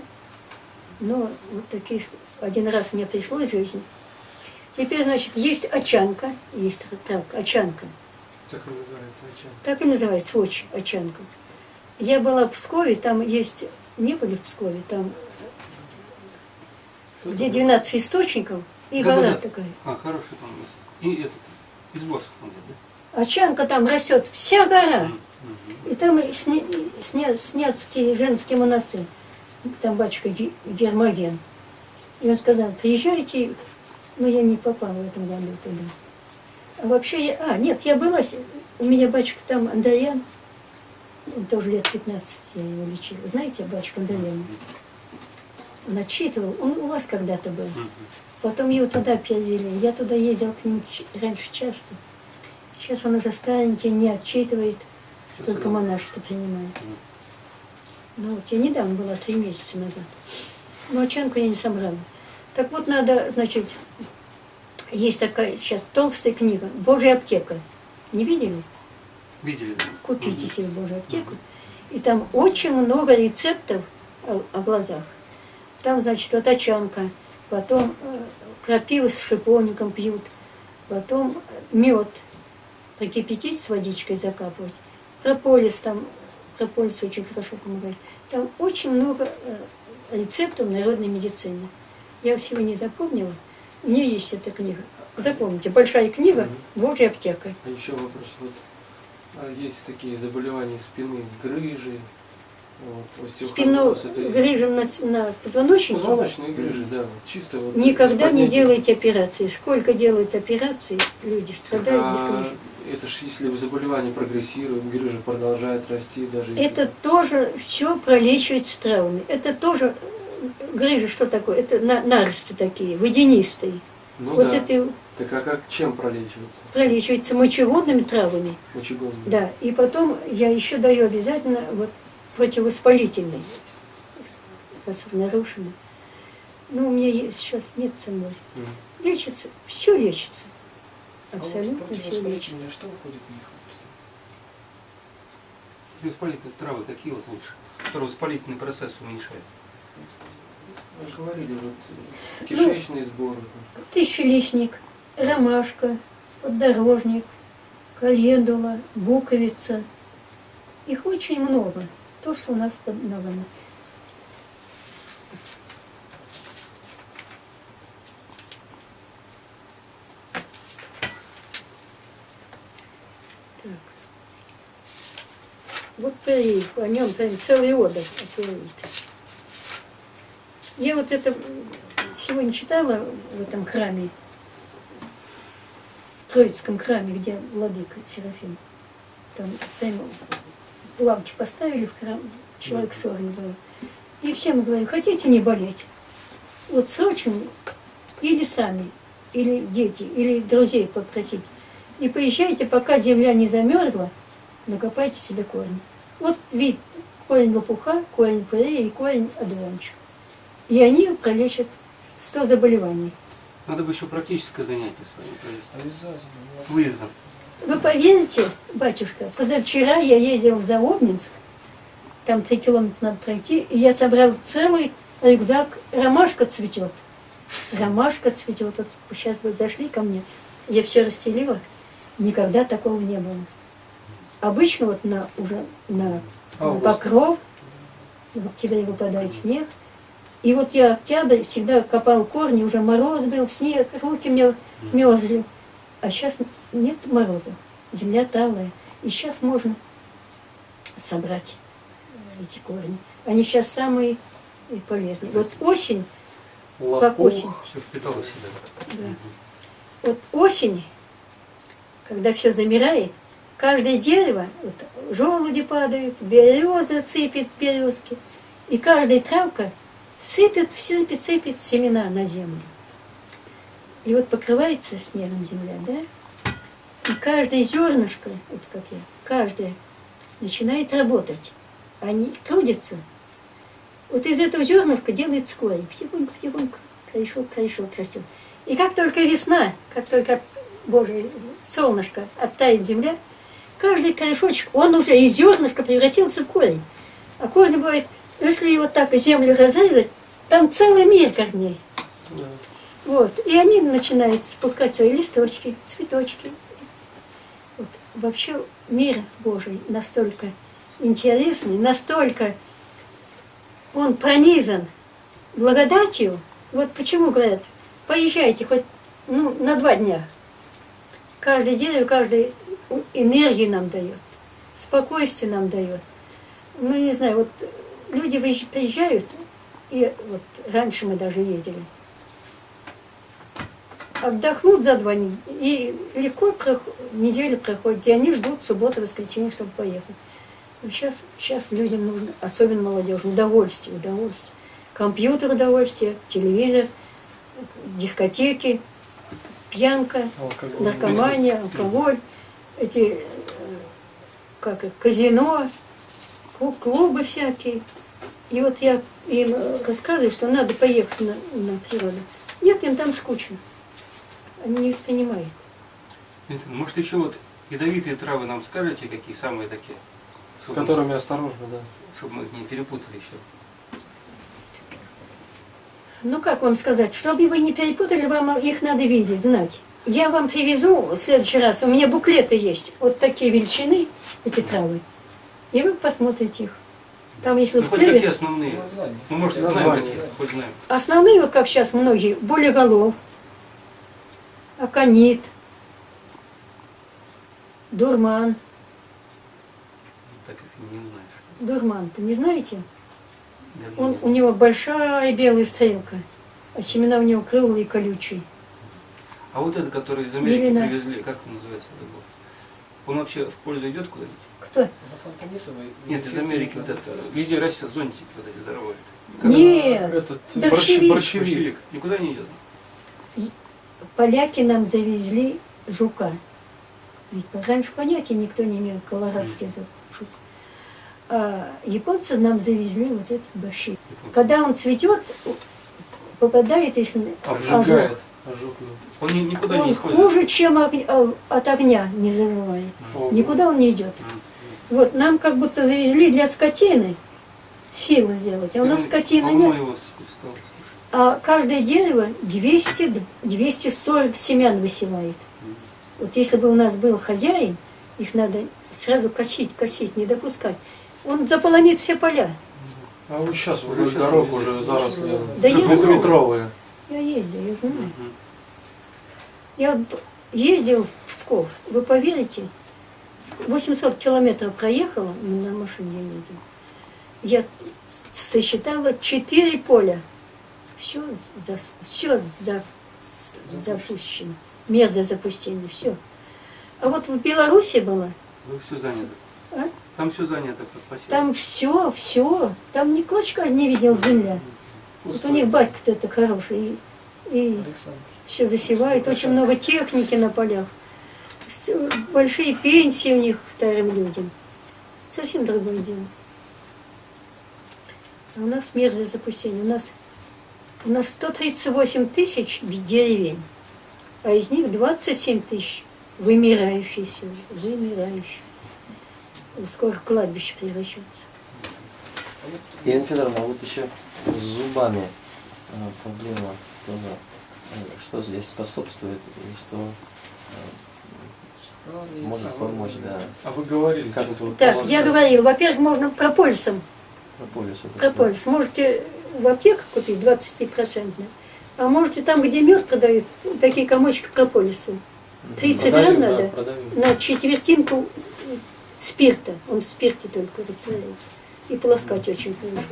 Но вот такие, один раз мне пришлось в жизни. Теперь, значит, есть очанка, есть так, очанка. Так и называется очаг. Так и называется, очень очанка. Я была в Пскове, там есть, не были в Пскове, там, где 12 источников, и Да-да-да. гора такая. А, хороший там. И этот, из Борска там да? Очанка там растет, вся гора. И там сня, сня, Сняцкий женский монастырь, там батюшка Ге- Гермоген. И он сказал, приезжайте, но я не попала в этом году туда. А вообще, я, а, нет, я была, у меня батюшка там Андреян, он тоже лет 15 я его лечила. Знаете, батюшка Андреян? Он отчитывал, он у вас когда-то был. Потом его туда перевели. Я туда ездил к ч- раньше часто. Сейчас он уже старенький, не отчитывает, только монашество принимает. Ну, вот я недавно была, три месяца назад. Но очанку я не собрала. Так вот, надо, значит, есть такая сейчас толстая книга «Божья аптека». Не видели? Видели? Купите себе Божью аптеку. И там очень много рецептов о, о глазах. Там, значит, вот очанка, потом э, крапиву с шиповником пьют, потом мед прокипятить с водичкой закапывать. Прополис там, прополис очень хорошо помогает. Там очень много э, рецептов народной медицины. Я всего не запомнила. Меня есть эта книга. Запомните, большая книга «Божья аптека». А еще вопрос. Вот, а есть такие заболевания спины, грыжи, вот, Спину это грыжем на, на позвоночнике. Позвоночные грыжи, да, чисто вот. Никогда не делайте операции. Сколько делают операций, люди страдают А бесконечно. это ж если заболевание прогрессирует, грыжа продолжает расти, даже если... Это тоже все пролечивается травмами. Это тоже грыжи, что такое? Это на- наросты такие, водянистые. Ну вот да. это Так а как, чем пролечивается? пролечивается мочеводными травами. Мочегонными? Да, и потом я еще даю обязательно вот противовоспалительный. Раз нарушено. Ну, у меня есть, сейчас нет ценой. Мгм. Лечится, все лечится. А вот Абсолютно все противовоспалительные, лечится. Что выходит в них? Воспалительные травы какие вот лучше? Которые воспалительный процесс уменьшает. Вы же говорили, вот э, кишечный сбор. вот, Тысячелистник, ромашка, поддорожник, календула, буковица. Их очень много. То, что у нас под ногами. Так. Вот период, о нем прям целый отдых. Я вот это сегодня читала в этом храме, в Троицком храме, где владыка Серафим. Там прямо лавки поставили в храм, человек 40 было. И всем говорю, хотите не болеть? Вот срочно или сами, или дети, или друзей попросить. И поезжайте, пока земля не замерзла, накопайте себе корни. Вот вид, корень лопуха, корень пырея и корень одуванчика. И они пролечат 100 заболеваний. Надо бы еще практическое занятие с вами провести. Обязательно. С выездом. Вы поверите, батюшка, позавчера я ездил в Заводнинск, там три километра надо пройти, и я собрал целый рюкзак, ромашка цветет. Ромашка цветет. Вот сейчас бы зашли ко мне, я все расстелила, никогда такого не было. Обычно вот на уже на, на покров, в октябре выпадает снег, и вот я октябрь всегда копал корни, уже мороз был, снег, руки мне мерзли. А сейчас нет мороза, земля талая. И сейчас можно собрать эти корни. Они сейчас самые полезные. Вот осень, как осень, Все впитало себя. да. вот осень, когда все замирает, каждое дерево, вот, желуди падают, береза сыпет березки, и каждая травка сыпет, сыпет, сыпет семена на землю. И вот покрывается снегом земля, да? И каждое зернышко, вот как я, каждое начинает работать. Они трудятся. Вот из этого зернышка делается корень. Потихоньку, потихоньку, корешок, корешок растет. И как только весна, как только, Боже, солнышко оттает земля, каждый корешочек, он уже из зернышка превратился в корень. А корень бывает, если вот так землю разрезать, там целый мир корней. Да. Вот. И они начинают спускать свои листочки, цветочки. Вот. Вообще мир Божий настолько интересный, настолько он пронизан благодатью. Вот почему говорят, поезжайте хоть ну, на два дня. Каждое дерево, каждый энергию нам дает, спокойствие нам дает. Ну, не знаю, вот люди приезжают, и вот раньше мы даже ездили, отдохнут за два недели, и легко неделя проходит, и они ждут субботы, воскресенье, чтобы поехать. Но сейчас, сейчас людям нужно, особенно молодежи, удовольствие, удовольствие. Компьютер удовольствие, телевизор, дискотеки, пьянка, Алкоголь. наркомания, алкоголь, эти, э, как казино, клуб- клубы всякие. И вот я им э, рассказываю, что надо поехать на, на природу. Нет, им там скучно. Они не воспринимают. Может еще вот ядовитые травы нам скажете, какие самые такие? С которыми осторожно, да. чтобы мы не перепутали еще. Ну, как вам сказать, чтобы вы не перепутали, вам их надо видеть, знать. Я вам привезу в следующий раз, у меня буклеты есть, вот такие величины, эти травы, и вы посмотрите их. Там, если Ну, хоть какие основные? Название. Ну, может, знаем какие, хоть знаем. основные, вот как сейчас многие, болеголов, аконит, дурман. Так их не знаешь. Дурман, ты не знаете? Он, у него большая белая стрелка, а семена у него круглые и колючие. А вот этот, который из Америки Мелина. привезли, как он называется? Он вообще в пользу идет куда-нибудь? Кто? Нет, из Америки вот это. Везде растет зонтики вот эти здоровые. Нет, Этот борщевик. борщ- борщевик. Никуда не идет. поляки нам завезли жука. Ведь раньше понятия никто не имел, колорадский жук. А японцы нам завезли вот этот борщевик. Когда он цветет, попадает, если Обжигает. Ожог, да. Он ни- никуда не он использует. хуже, чем а, от огня не завывает. Ого. Никуда он не идет. Вот нам как будто завезли для скотины силы сделать, а у нас скотины давно нет. А каждое дерево 200, д- 240 семян высевает. Вот если бы у нас был хозяин, их надо сразу косить, косить, не допускать. Он заполонит все поля. А вот сейчас Уже уже щас дорог везде. уже заросли. Да. Двухметровые. Я ездил, я знаю. Я вот ездил в Псков, вы поверите, 800 километров проехала, на машине я ездила. Я сосчитала 4 поля. Все, за, все за, запущено. Мерзое запустение, все. А вот в Беларуси было, Ну, все занято. А? Там все занято под посев. там все, все, там ни клочка не видел земля. Вот у них батька-то это хороший, и, и Александр. Все засевает, очень много техники на полях. с- большие пенсии у них старым людям. Совсем другое дело. А у нас мерзое запустение. У нас, у нас 138 тысяч деревень, а из них 27 тысяч вымирающие сегодня, вымирающие. Скоро кладбище превращаться. Ирина Федоровна, а вот еще с зубами э, проблема тоже. Что здесь способствует и что э, может помочь, да, А вы говорили Как? что-то вот Так, вас, я да, говорила, во-первых, можно прополисом прополис? вот этот? Прополис. Можете в аптеках купить 20-процентный. А можете там, где мед продают, такие комочки прополиса. 30 грамм да, надо продаю. на четвертинку спирта. Он в спирте только растворяется. И полоскать очень хорошо.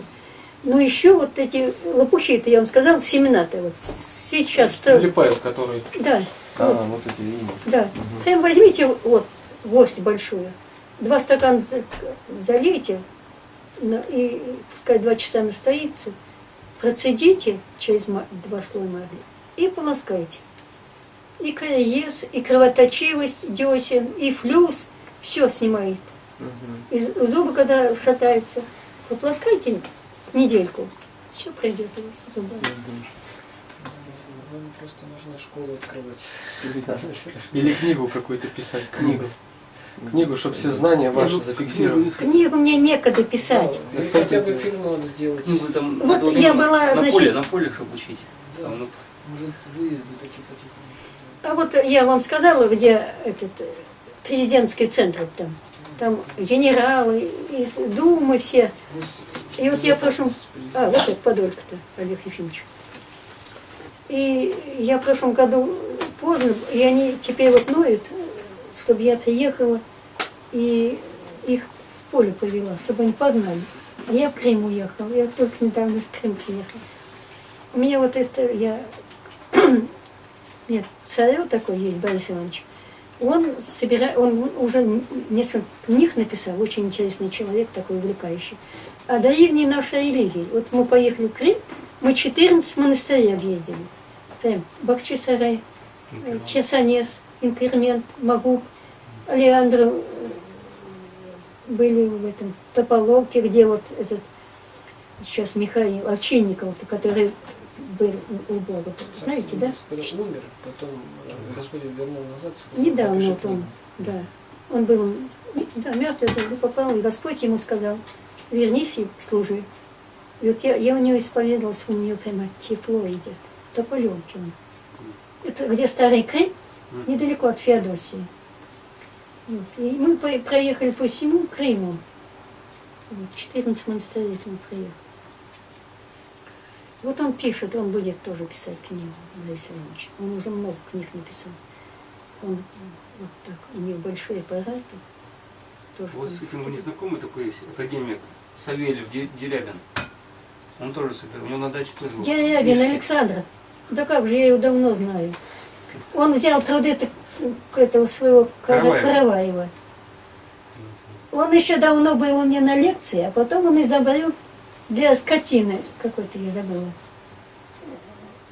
Но еще вот эти лопухи, это я вам сказала, семена-то вот сейчас. то- Липайл, который Да, А, вот, вот эти видимо. да. Прям возьмите вот горсть большую, два стакана за- залейте, и пускай два часа настоится, процедите через два слоя магния и полоскайте. И кариес, и кровоточивость, десен, и флюс, все снимает. Мгм. И зубы, когда шатаются, попласкайте недельку, все пройдет у вас зубами. Вам просто нужно школу открывать. Или книгу какую-то писать, книгу. Книгу, чтобы все знания ваши зафиксировали. Книгу мне некогда писать. Да, Или хотя бы фильм надо сделать. Ну, там Вот я на- была, на значит- поле, на поле, чтобы учить. Да, Там, ну, может выезды такие потихоньку. А вот я вам сказала, где этот э, президентский центр там. Там генералы из Думы все. И вот я в прошлом... А, вот это Подолька-то, Олег Ефимович. И я в прошлом году поздно, и они теперь вот ноют, чтобы я приехала и их в поле повела, чтобы они познали. Я в Крым уехала, я только недавно с Крым приехала. У меня вот это, я... Нет, царев такой есть, Борис Иванович. Он собирает, он уже несколько книг написал, очень интересный человек, такой увлекающий. О древней нашей религии. Вот мы поехали в Крым, мы 14 монастырей объездили. Прям Бахчисарай, Чесанес, Инкремент, Магуб, Алеандро э, были в этом Тополовке, где вот этот сейчас Михаил Овчинников, который был у Бога. Знаете, да? Когда умер, потом э, Господь вернул назад сказал, Недавно «Напиши вот он, книгу». да. Он был, да, мертвый был, попал, и Господь ему сказал, вернись и служи. И вот я, я у него исповедовалась, у нее прямо тепло идет. В Тополевке он. Это где старый Крым, недалеко от Феодосии. Вот. И мы проехали по всему Крыму. Вот, 14 монастырей мы проехали. Вот он пишет, он будет тоже писать книгу, Борис Иванович. Он уже много книг написал. Он вот так, у него большие аппараты. Вот с этим вы не знакомы такой есть академик Савельев Де- Дерябин. Он тоже супер. У него на даче тоже. Дерябин. Александр. Да как же, я его давно знаю. Он взял труды этого своего Кара- Караваева. Караваева. Он еще давно был у меня на лекции, а потом он изобрел для скотины, какой-то я забыла.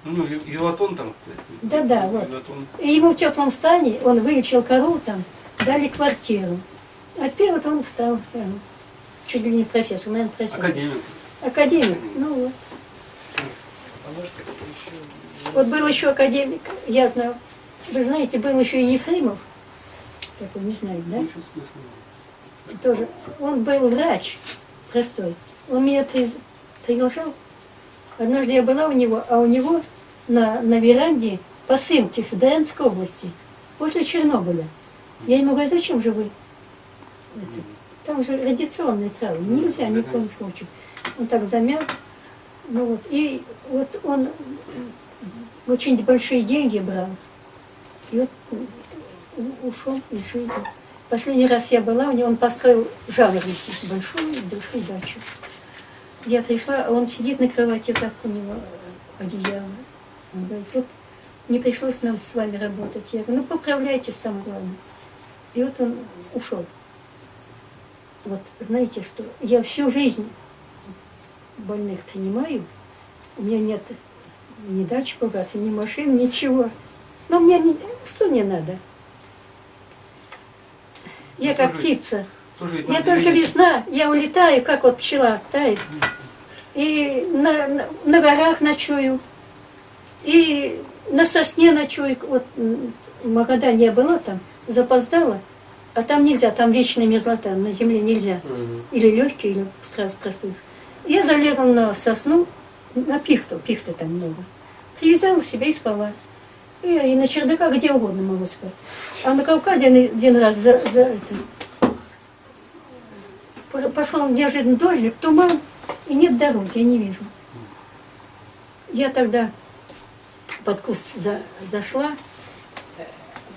Ну, юватон там. Да-да, вот. И ему в теплом стане, он вылечил корову там, дали квартиру. А теперь вот он стал прям, чуть ли не профессор, наверное, профессор. Академик. Академик. Ну вот. А может еще... Вот был еще академик, я знаю. Вы знаете, был еще и Ефремов. Такой, не знаю, да? Тоже. Он был врач простой. Он меня приз- приглашал. Однажды я была у него, а у него на, на веранде посылки с Брянской области после Чернобыля. Я ему говорю, зачем же вы? это, там же радиационные травы, нельзя ни в коем случае. Он так замял. Ну вот, и вот он очень большие деньги брал. И вот ушел из жизни. Последний раз я была у него, он построил жаворонки, большую, большую дачу. Я пришла, а он сидит на кровати, как у него одеяло. Он говорит, вот не пришлось нам с вами работать. Я говорю, ну поправляйтесь, самое главное. И вот он ушел. Вот знаете что, я всю жизнь больных принимаю, у меня нет ни дачи богатой, ни машин, ничего. Но мне не- что мне надо? Я как Слушай, птица. Ведь Я только весна, я улетаю, как вот пчела тает. И на, на, на горах ночую, и на сосне ночую. Вот в Магадане я была там, запоздала, а там нельзя, там вечная мерзлота, на земле нельзя. Мгм. Или легкие, или сразу простудишь. Я залезла на сосну, на пихту, пихты там много. Привязала себя и спала. И, и на чердаках где угодно могу спать. А на Кавказе один- один раз за, за это, по- пошел неожиданно дождик, туман, и нет дороги, я не вижу. Я тогда под куст за- зашла,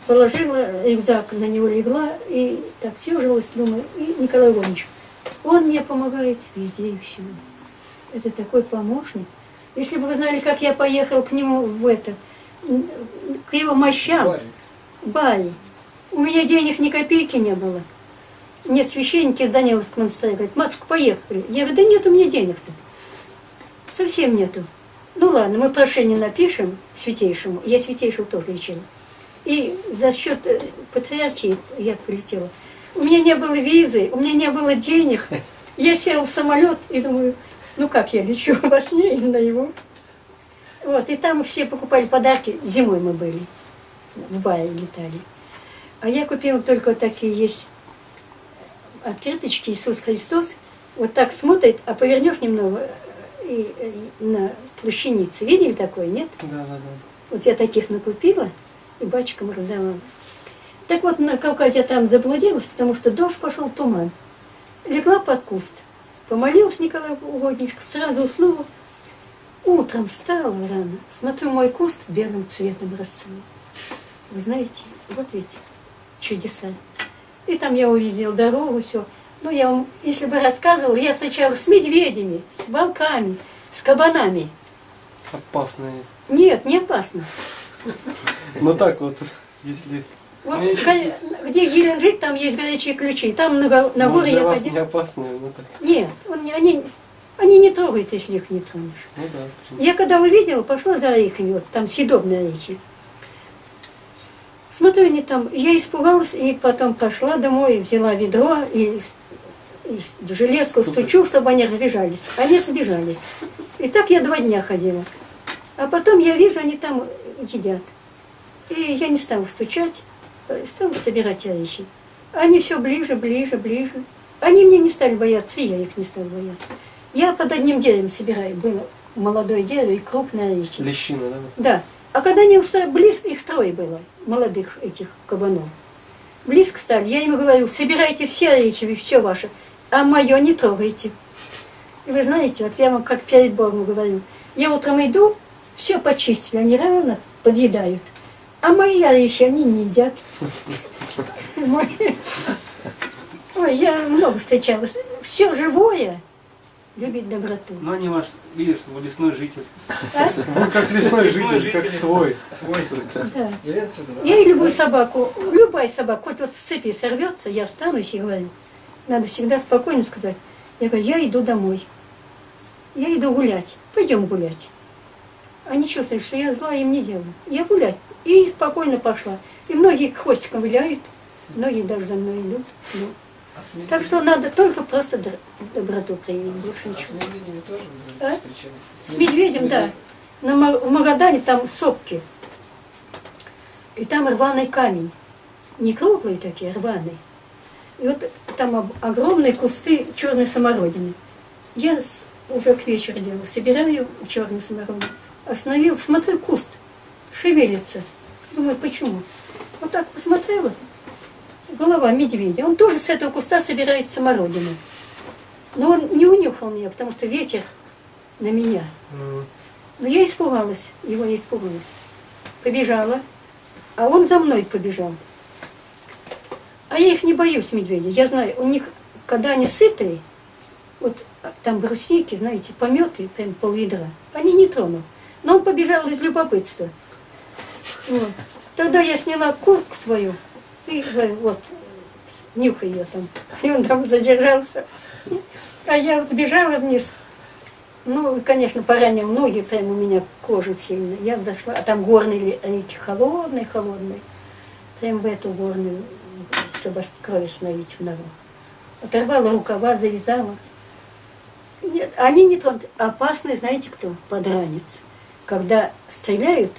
положила рюкзак, на него легла и так съежилась, думаю, и Николай Иванович, он мне помогает везде и всюду. Это такой помощник. Если бы вы знали, как я поехал к нему в это, к его мощам, Барин. Бай. У меня денег ни копейки не было. Нет, священники из Даниловского монастыря говорят, матушка, поехали. Я говорю, да нет у меня денег-то. Совсем нету. Ну ладно, мы прошение напишем святейшему. Я святейшего тоже лечила. И за счет э, патриархии я полетела. У меня не было визы, у меня не было денег. Я села в самолет и думаю, ну как я лечу, во сне или наяву? Вот, и там все покупали подарки. Зимой мы были в бае летали. А я купила только вот такие есть открыточки Иисус Христос. Вот так смотрит, а повернешь немного э, и, и на плащанице. Видели такое, нет? Да, да, да. Вот я таких накупила и бачкам раздала. Так вот, на Кавказе я там заблудилась, потому что дождь пошел, туман. Легла под куст, помолилась Николай Угодничку, сразу уснула. Утром встала рано, смотрю, мой куст белым цветом расцвел. Вы знаете, вот ведь чудеса. И там я увидела дорогу, все. Ну, я вам, если бы рассказывала, я сначала с медведями, с волками, с кабанами. Опасные. Нет, не опасно. Ну так вот, если... Вот где Геленджик, там есть горячие ключи. Там на, на для я вас ходила. не опасные, ну так. Нет, он они, они не трогают, если их не тронешь. Ну да. Я когда увидела, пошла за орехами, вот там съедобные орехи. Смотрю, они там, я испугалась, и потом пошла домой, взяла ведро и, и железку стучу, чтобы они разбежались. Они разбежались. И так я два дня ходила. А потом я вижу, они там едят. И я не стала стучать, э, стала собирать орехи. Они все ближе, ближе, ближе. Они мне не стали бояться, и я их не стала бояться. Я под одним деревом собираю. Было молодое дерево и крупные орехи. Лещина, да? Да. А когда они устали, близко, их трое было, молодых этих кабанов. Близко стали, я им говорю, собирайте все орехи, все ваше, а мое не трогайте. И вы знаете, вот я вам как перед Богом говорю, я утром иду, все почистили, они рано подъедают. А мои орехи они не едят. Ой, я много встречалась. Все живое любит доброту. Ну, они ваш, видишь, вы лесной житель. А? Ну как лесной Лесной житель, как свой. Свой. Да. Я и любую собаку, любая собака, хоть вот с цепи сорвется, я встанусь и говорю, надо всегда спокойно сказать. Я говорю, я иду домой. Я иду гулять. Пойдем гулять. Они чувствуют, что я зла им не делаю. Я гулять. И спокойно пошла. И многие хвостиком виляют, многие даже за мной идут. Ну, а с Так что надо только просто доброту проявить, больше А с ничего. медведями тоже А? встречались? С медведем, да. На в Магадане там сопки. И там рваный камень. Не круглые такие, а рваные. И вот там огромные кусты черной самородины. Я с- уже к вечеру делала, собираю черную самородину. Остановил, смотрю, куст шевелится. Думаю, почему? Вот так посмотрела, голова медведя. Он тоже с этого куста собирает самородину. Но он не унюхал меня, потому что ветер на меня. Но я испугалась, его я испугалась. Побежала, а он за мной побежал. А я их не боюсь, медведей. Я знаю, у них, когда они сытые, вот там брусники, знаете, пометы, прям пол ведра, они не тронут. Но он побежал из любопытства. Вот. Тогда я сняла куртку свою и говорю, вот, нюхай ее там. И он там задержался. А я сбежала вниз. Ну, конечно, поранил ноги, прямо у меня кожа сильная. Я зашла, а там горные реки холодные, холодные. Прям в эту горную чтобы кровь остановить в ногу. Оторвала рукава, завязала. Нет, они не тронут. Опасный, знаете кто? Подранец. Когда стреляют,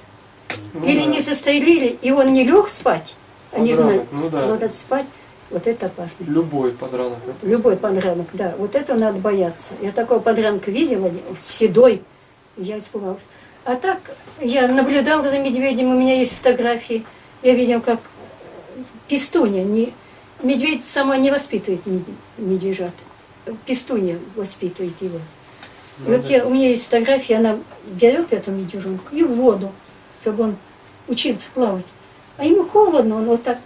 Ну или да. не застрелили, и он не лег спать, они же ну да. спать, вот это опасно. Любой подранок. да? Любой подранок, да. Вот это надо бояться. Я такого подранка видела, седой, я испугалась. А так, я наблюдала за медведем, у меня есть фотографии. Я видела, как пестунья, не, медведь сама не воспитывает мед- медвежат. Пестунья воспитывает его. Вот я, у меня есть фотографии, она берет эту медвежонку и в воду, чтобы он учился плавать. А ему холодно, он вот так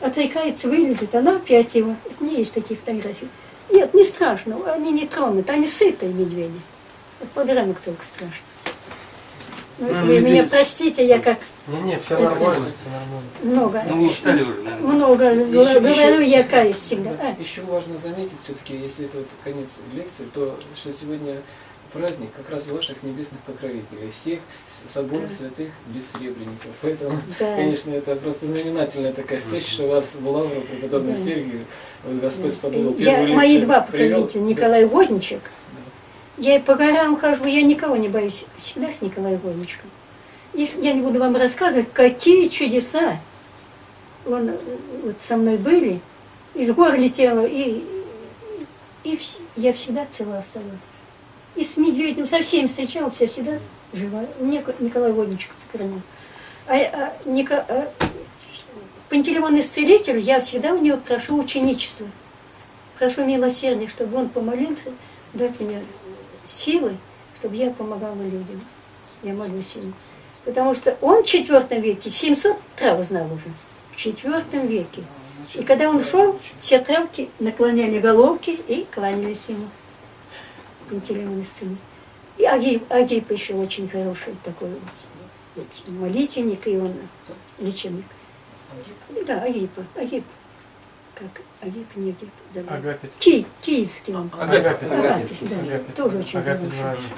отрекается, вылезет, она опять его. У меня есть такие фотографии. Нет, не страшно, они не тронут, они сытые медведи. Вот только страшно. Ну, Ну, вы меня простите, я как Не-не, все Это- нормально, все нормально. много, Ну, вы читали уже, наверное. много Еще- говорю, еще- я каюсь всегда. А, Еще важно заметить, все-таки, если это вот конец лекции, то что сегодня праздник как раз ваших небесных покровителей, всех соборов Да. святых бессребренников. Поэтому, да. конечно, это просто знаменательная такая встреча, что вас в Лавру преподобный Да. Сергию, вот Господь Да. сподобил Я, мои два привел. покровителя, Николай Водничек. Я и по горам хожу, я никого не боюсь. Всегда с Николаем Водничком. Если я не буду вам рассказывать, какие чудеса он, э, вот со мной были. Из гор летела, и, и вс- я всегда цела оставалась. И с медведем, со всеми встречалась, я всегда жива. Мне Николай Водничек сохранил. А, а, Ника- а, Пантелеймон Исцелитель, я всегда у него прошу ученичества. Прошу милосердия, чтобы он помолился, дать мне силы, чтобы я помогала людям. Я молюсь ему. Потому что он в четвертом веке 700 трав знал уже. В четвертом веке. И когда он шел, все травки наклоняли головки и кланялись ему. Пантелеймон Исцелитель. И Агип, Агип еще очень хороший такой молитвенник, и он лечебник. Да, Агипа, Агип. Как Агип, не Агип, забыл. Агапит. Ки, киевский он. Агапит. Агапит, да. Агапит. Тоже очень Агапит хороший. нравится.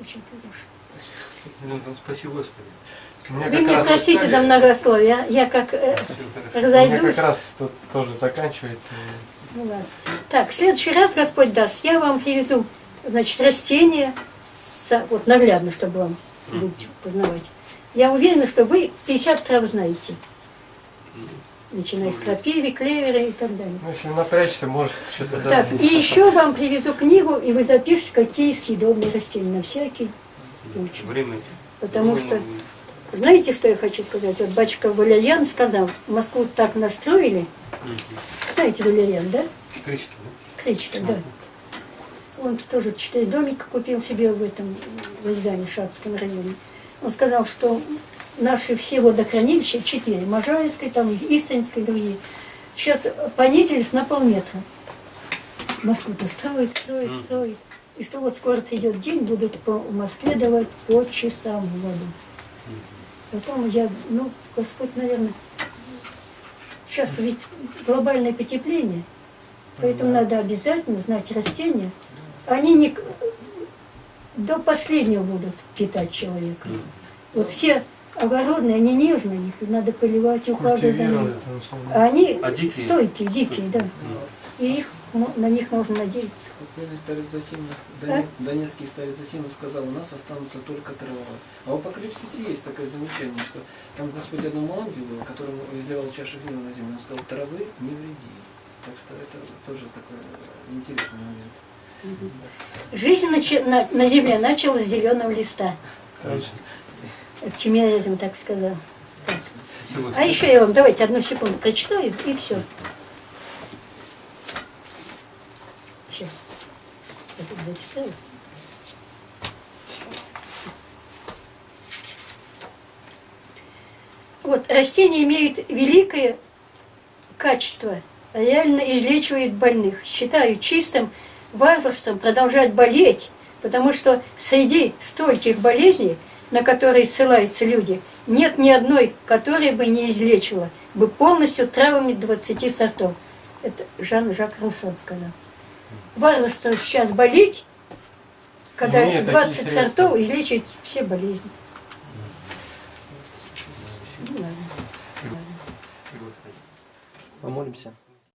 Очень хороший. Спаси Господи. Мне Вы меня раз- простите за многословие, а? я как э, хорошо. У меня разойдусь. как раз тут тоже заканчивается. Ну ладно. Так, в следующий раз Господь даст, я вам привезу, значит, растения, со- вот наглядно, чтобы вам будете познавать. Я уверена, что вы 50 трав знаете, начиная с крапивы, клевера и так далее. Ну, если напрячься, может, что-то да. Так, и еще вам привезу книгу, и вы запишите, какие съедобные растения, на всякий случай. Время. Потому Ну, что, знаете, что я хочу сказать? Вот батюшка Валерьян сказал, Москву так настроили, знаете Валерьян, да? Кричит, да? Кричко, да. Он тоже четыре домика купил себе в этом в Рязани, Шацком районе. Он сказал, что наши все водохранилища, четыре, Можаевское, там Истринское, другие, сейчас понизились на полметра. Москву-то строит, строит, строит. И что вот скоро придет день, будут по Москве давать по часам воду. Потом я, ну, Господь, наверное, сейчас ведь глобальное потепление, поэтому надо обязательно знать растения. Они не до последнего будут питать человека. Вот все огородные, они нежные, их надо поливать, ухаживать за ними. Условно. А они А дикие? стойкие, дикие, да. И их, на них можно надеяться. Покойный старец Засимов, Донец- донецкий старец Засимов сказал, у нас останутся только трава. А в Апокалипсисе есть такое замечание, что там Господь одному ангелу, которому изливал чашу гнева на землю, он сказал, травы не вреди. Так что это тоже такой э, интересный момент. Жизнь начи- на, на земле началась с зеленого листа. Точно. Тимирязев так сказал. Спасибо. А еще я вам, давайте одну секунду прочитаю, и все. Сейчас. Я тут записала. Вот, растения имеют великое качество, реально излечивают больных. Считаю чистым варварством продолжать болеть, потому что среди стольких болезней, на которые ссылаются люди, нет ни одной, которая бы не излечила бы полностью травами 20 сортов. Это Жан-Жак Русон сказал. Варварство сейчас болеть, когда Нет, такие 20 средства. сортов излечивает все болезни. Ну, ладно. Помолимся.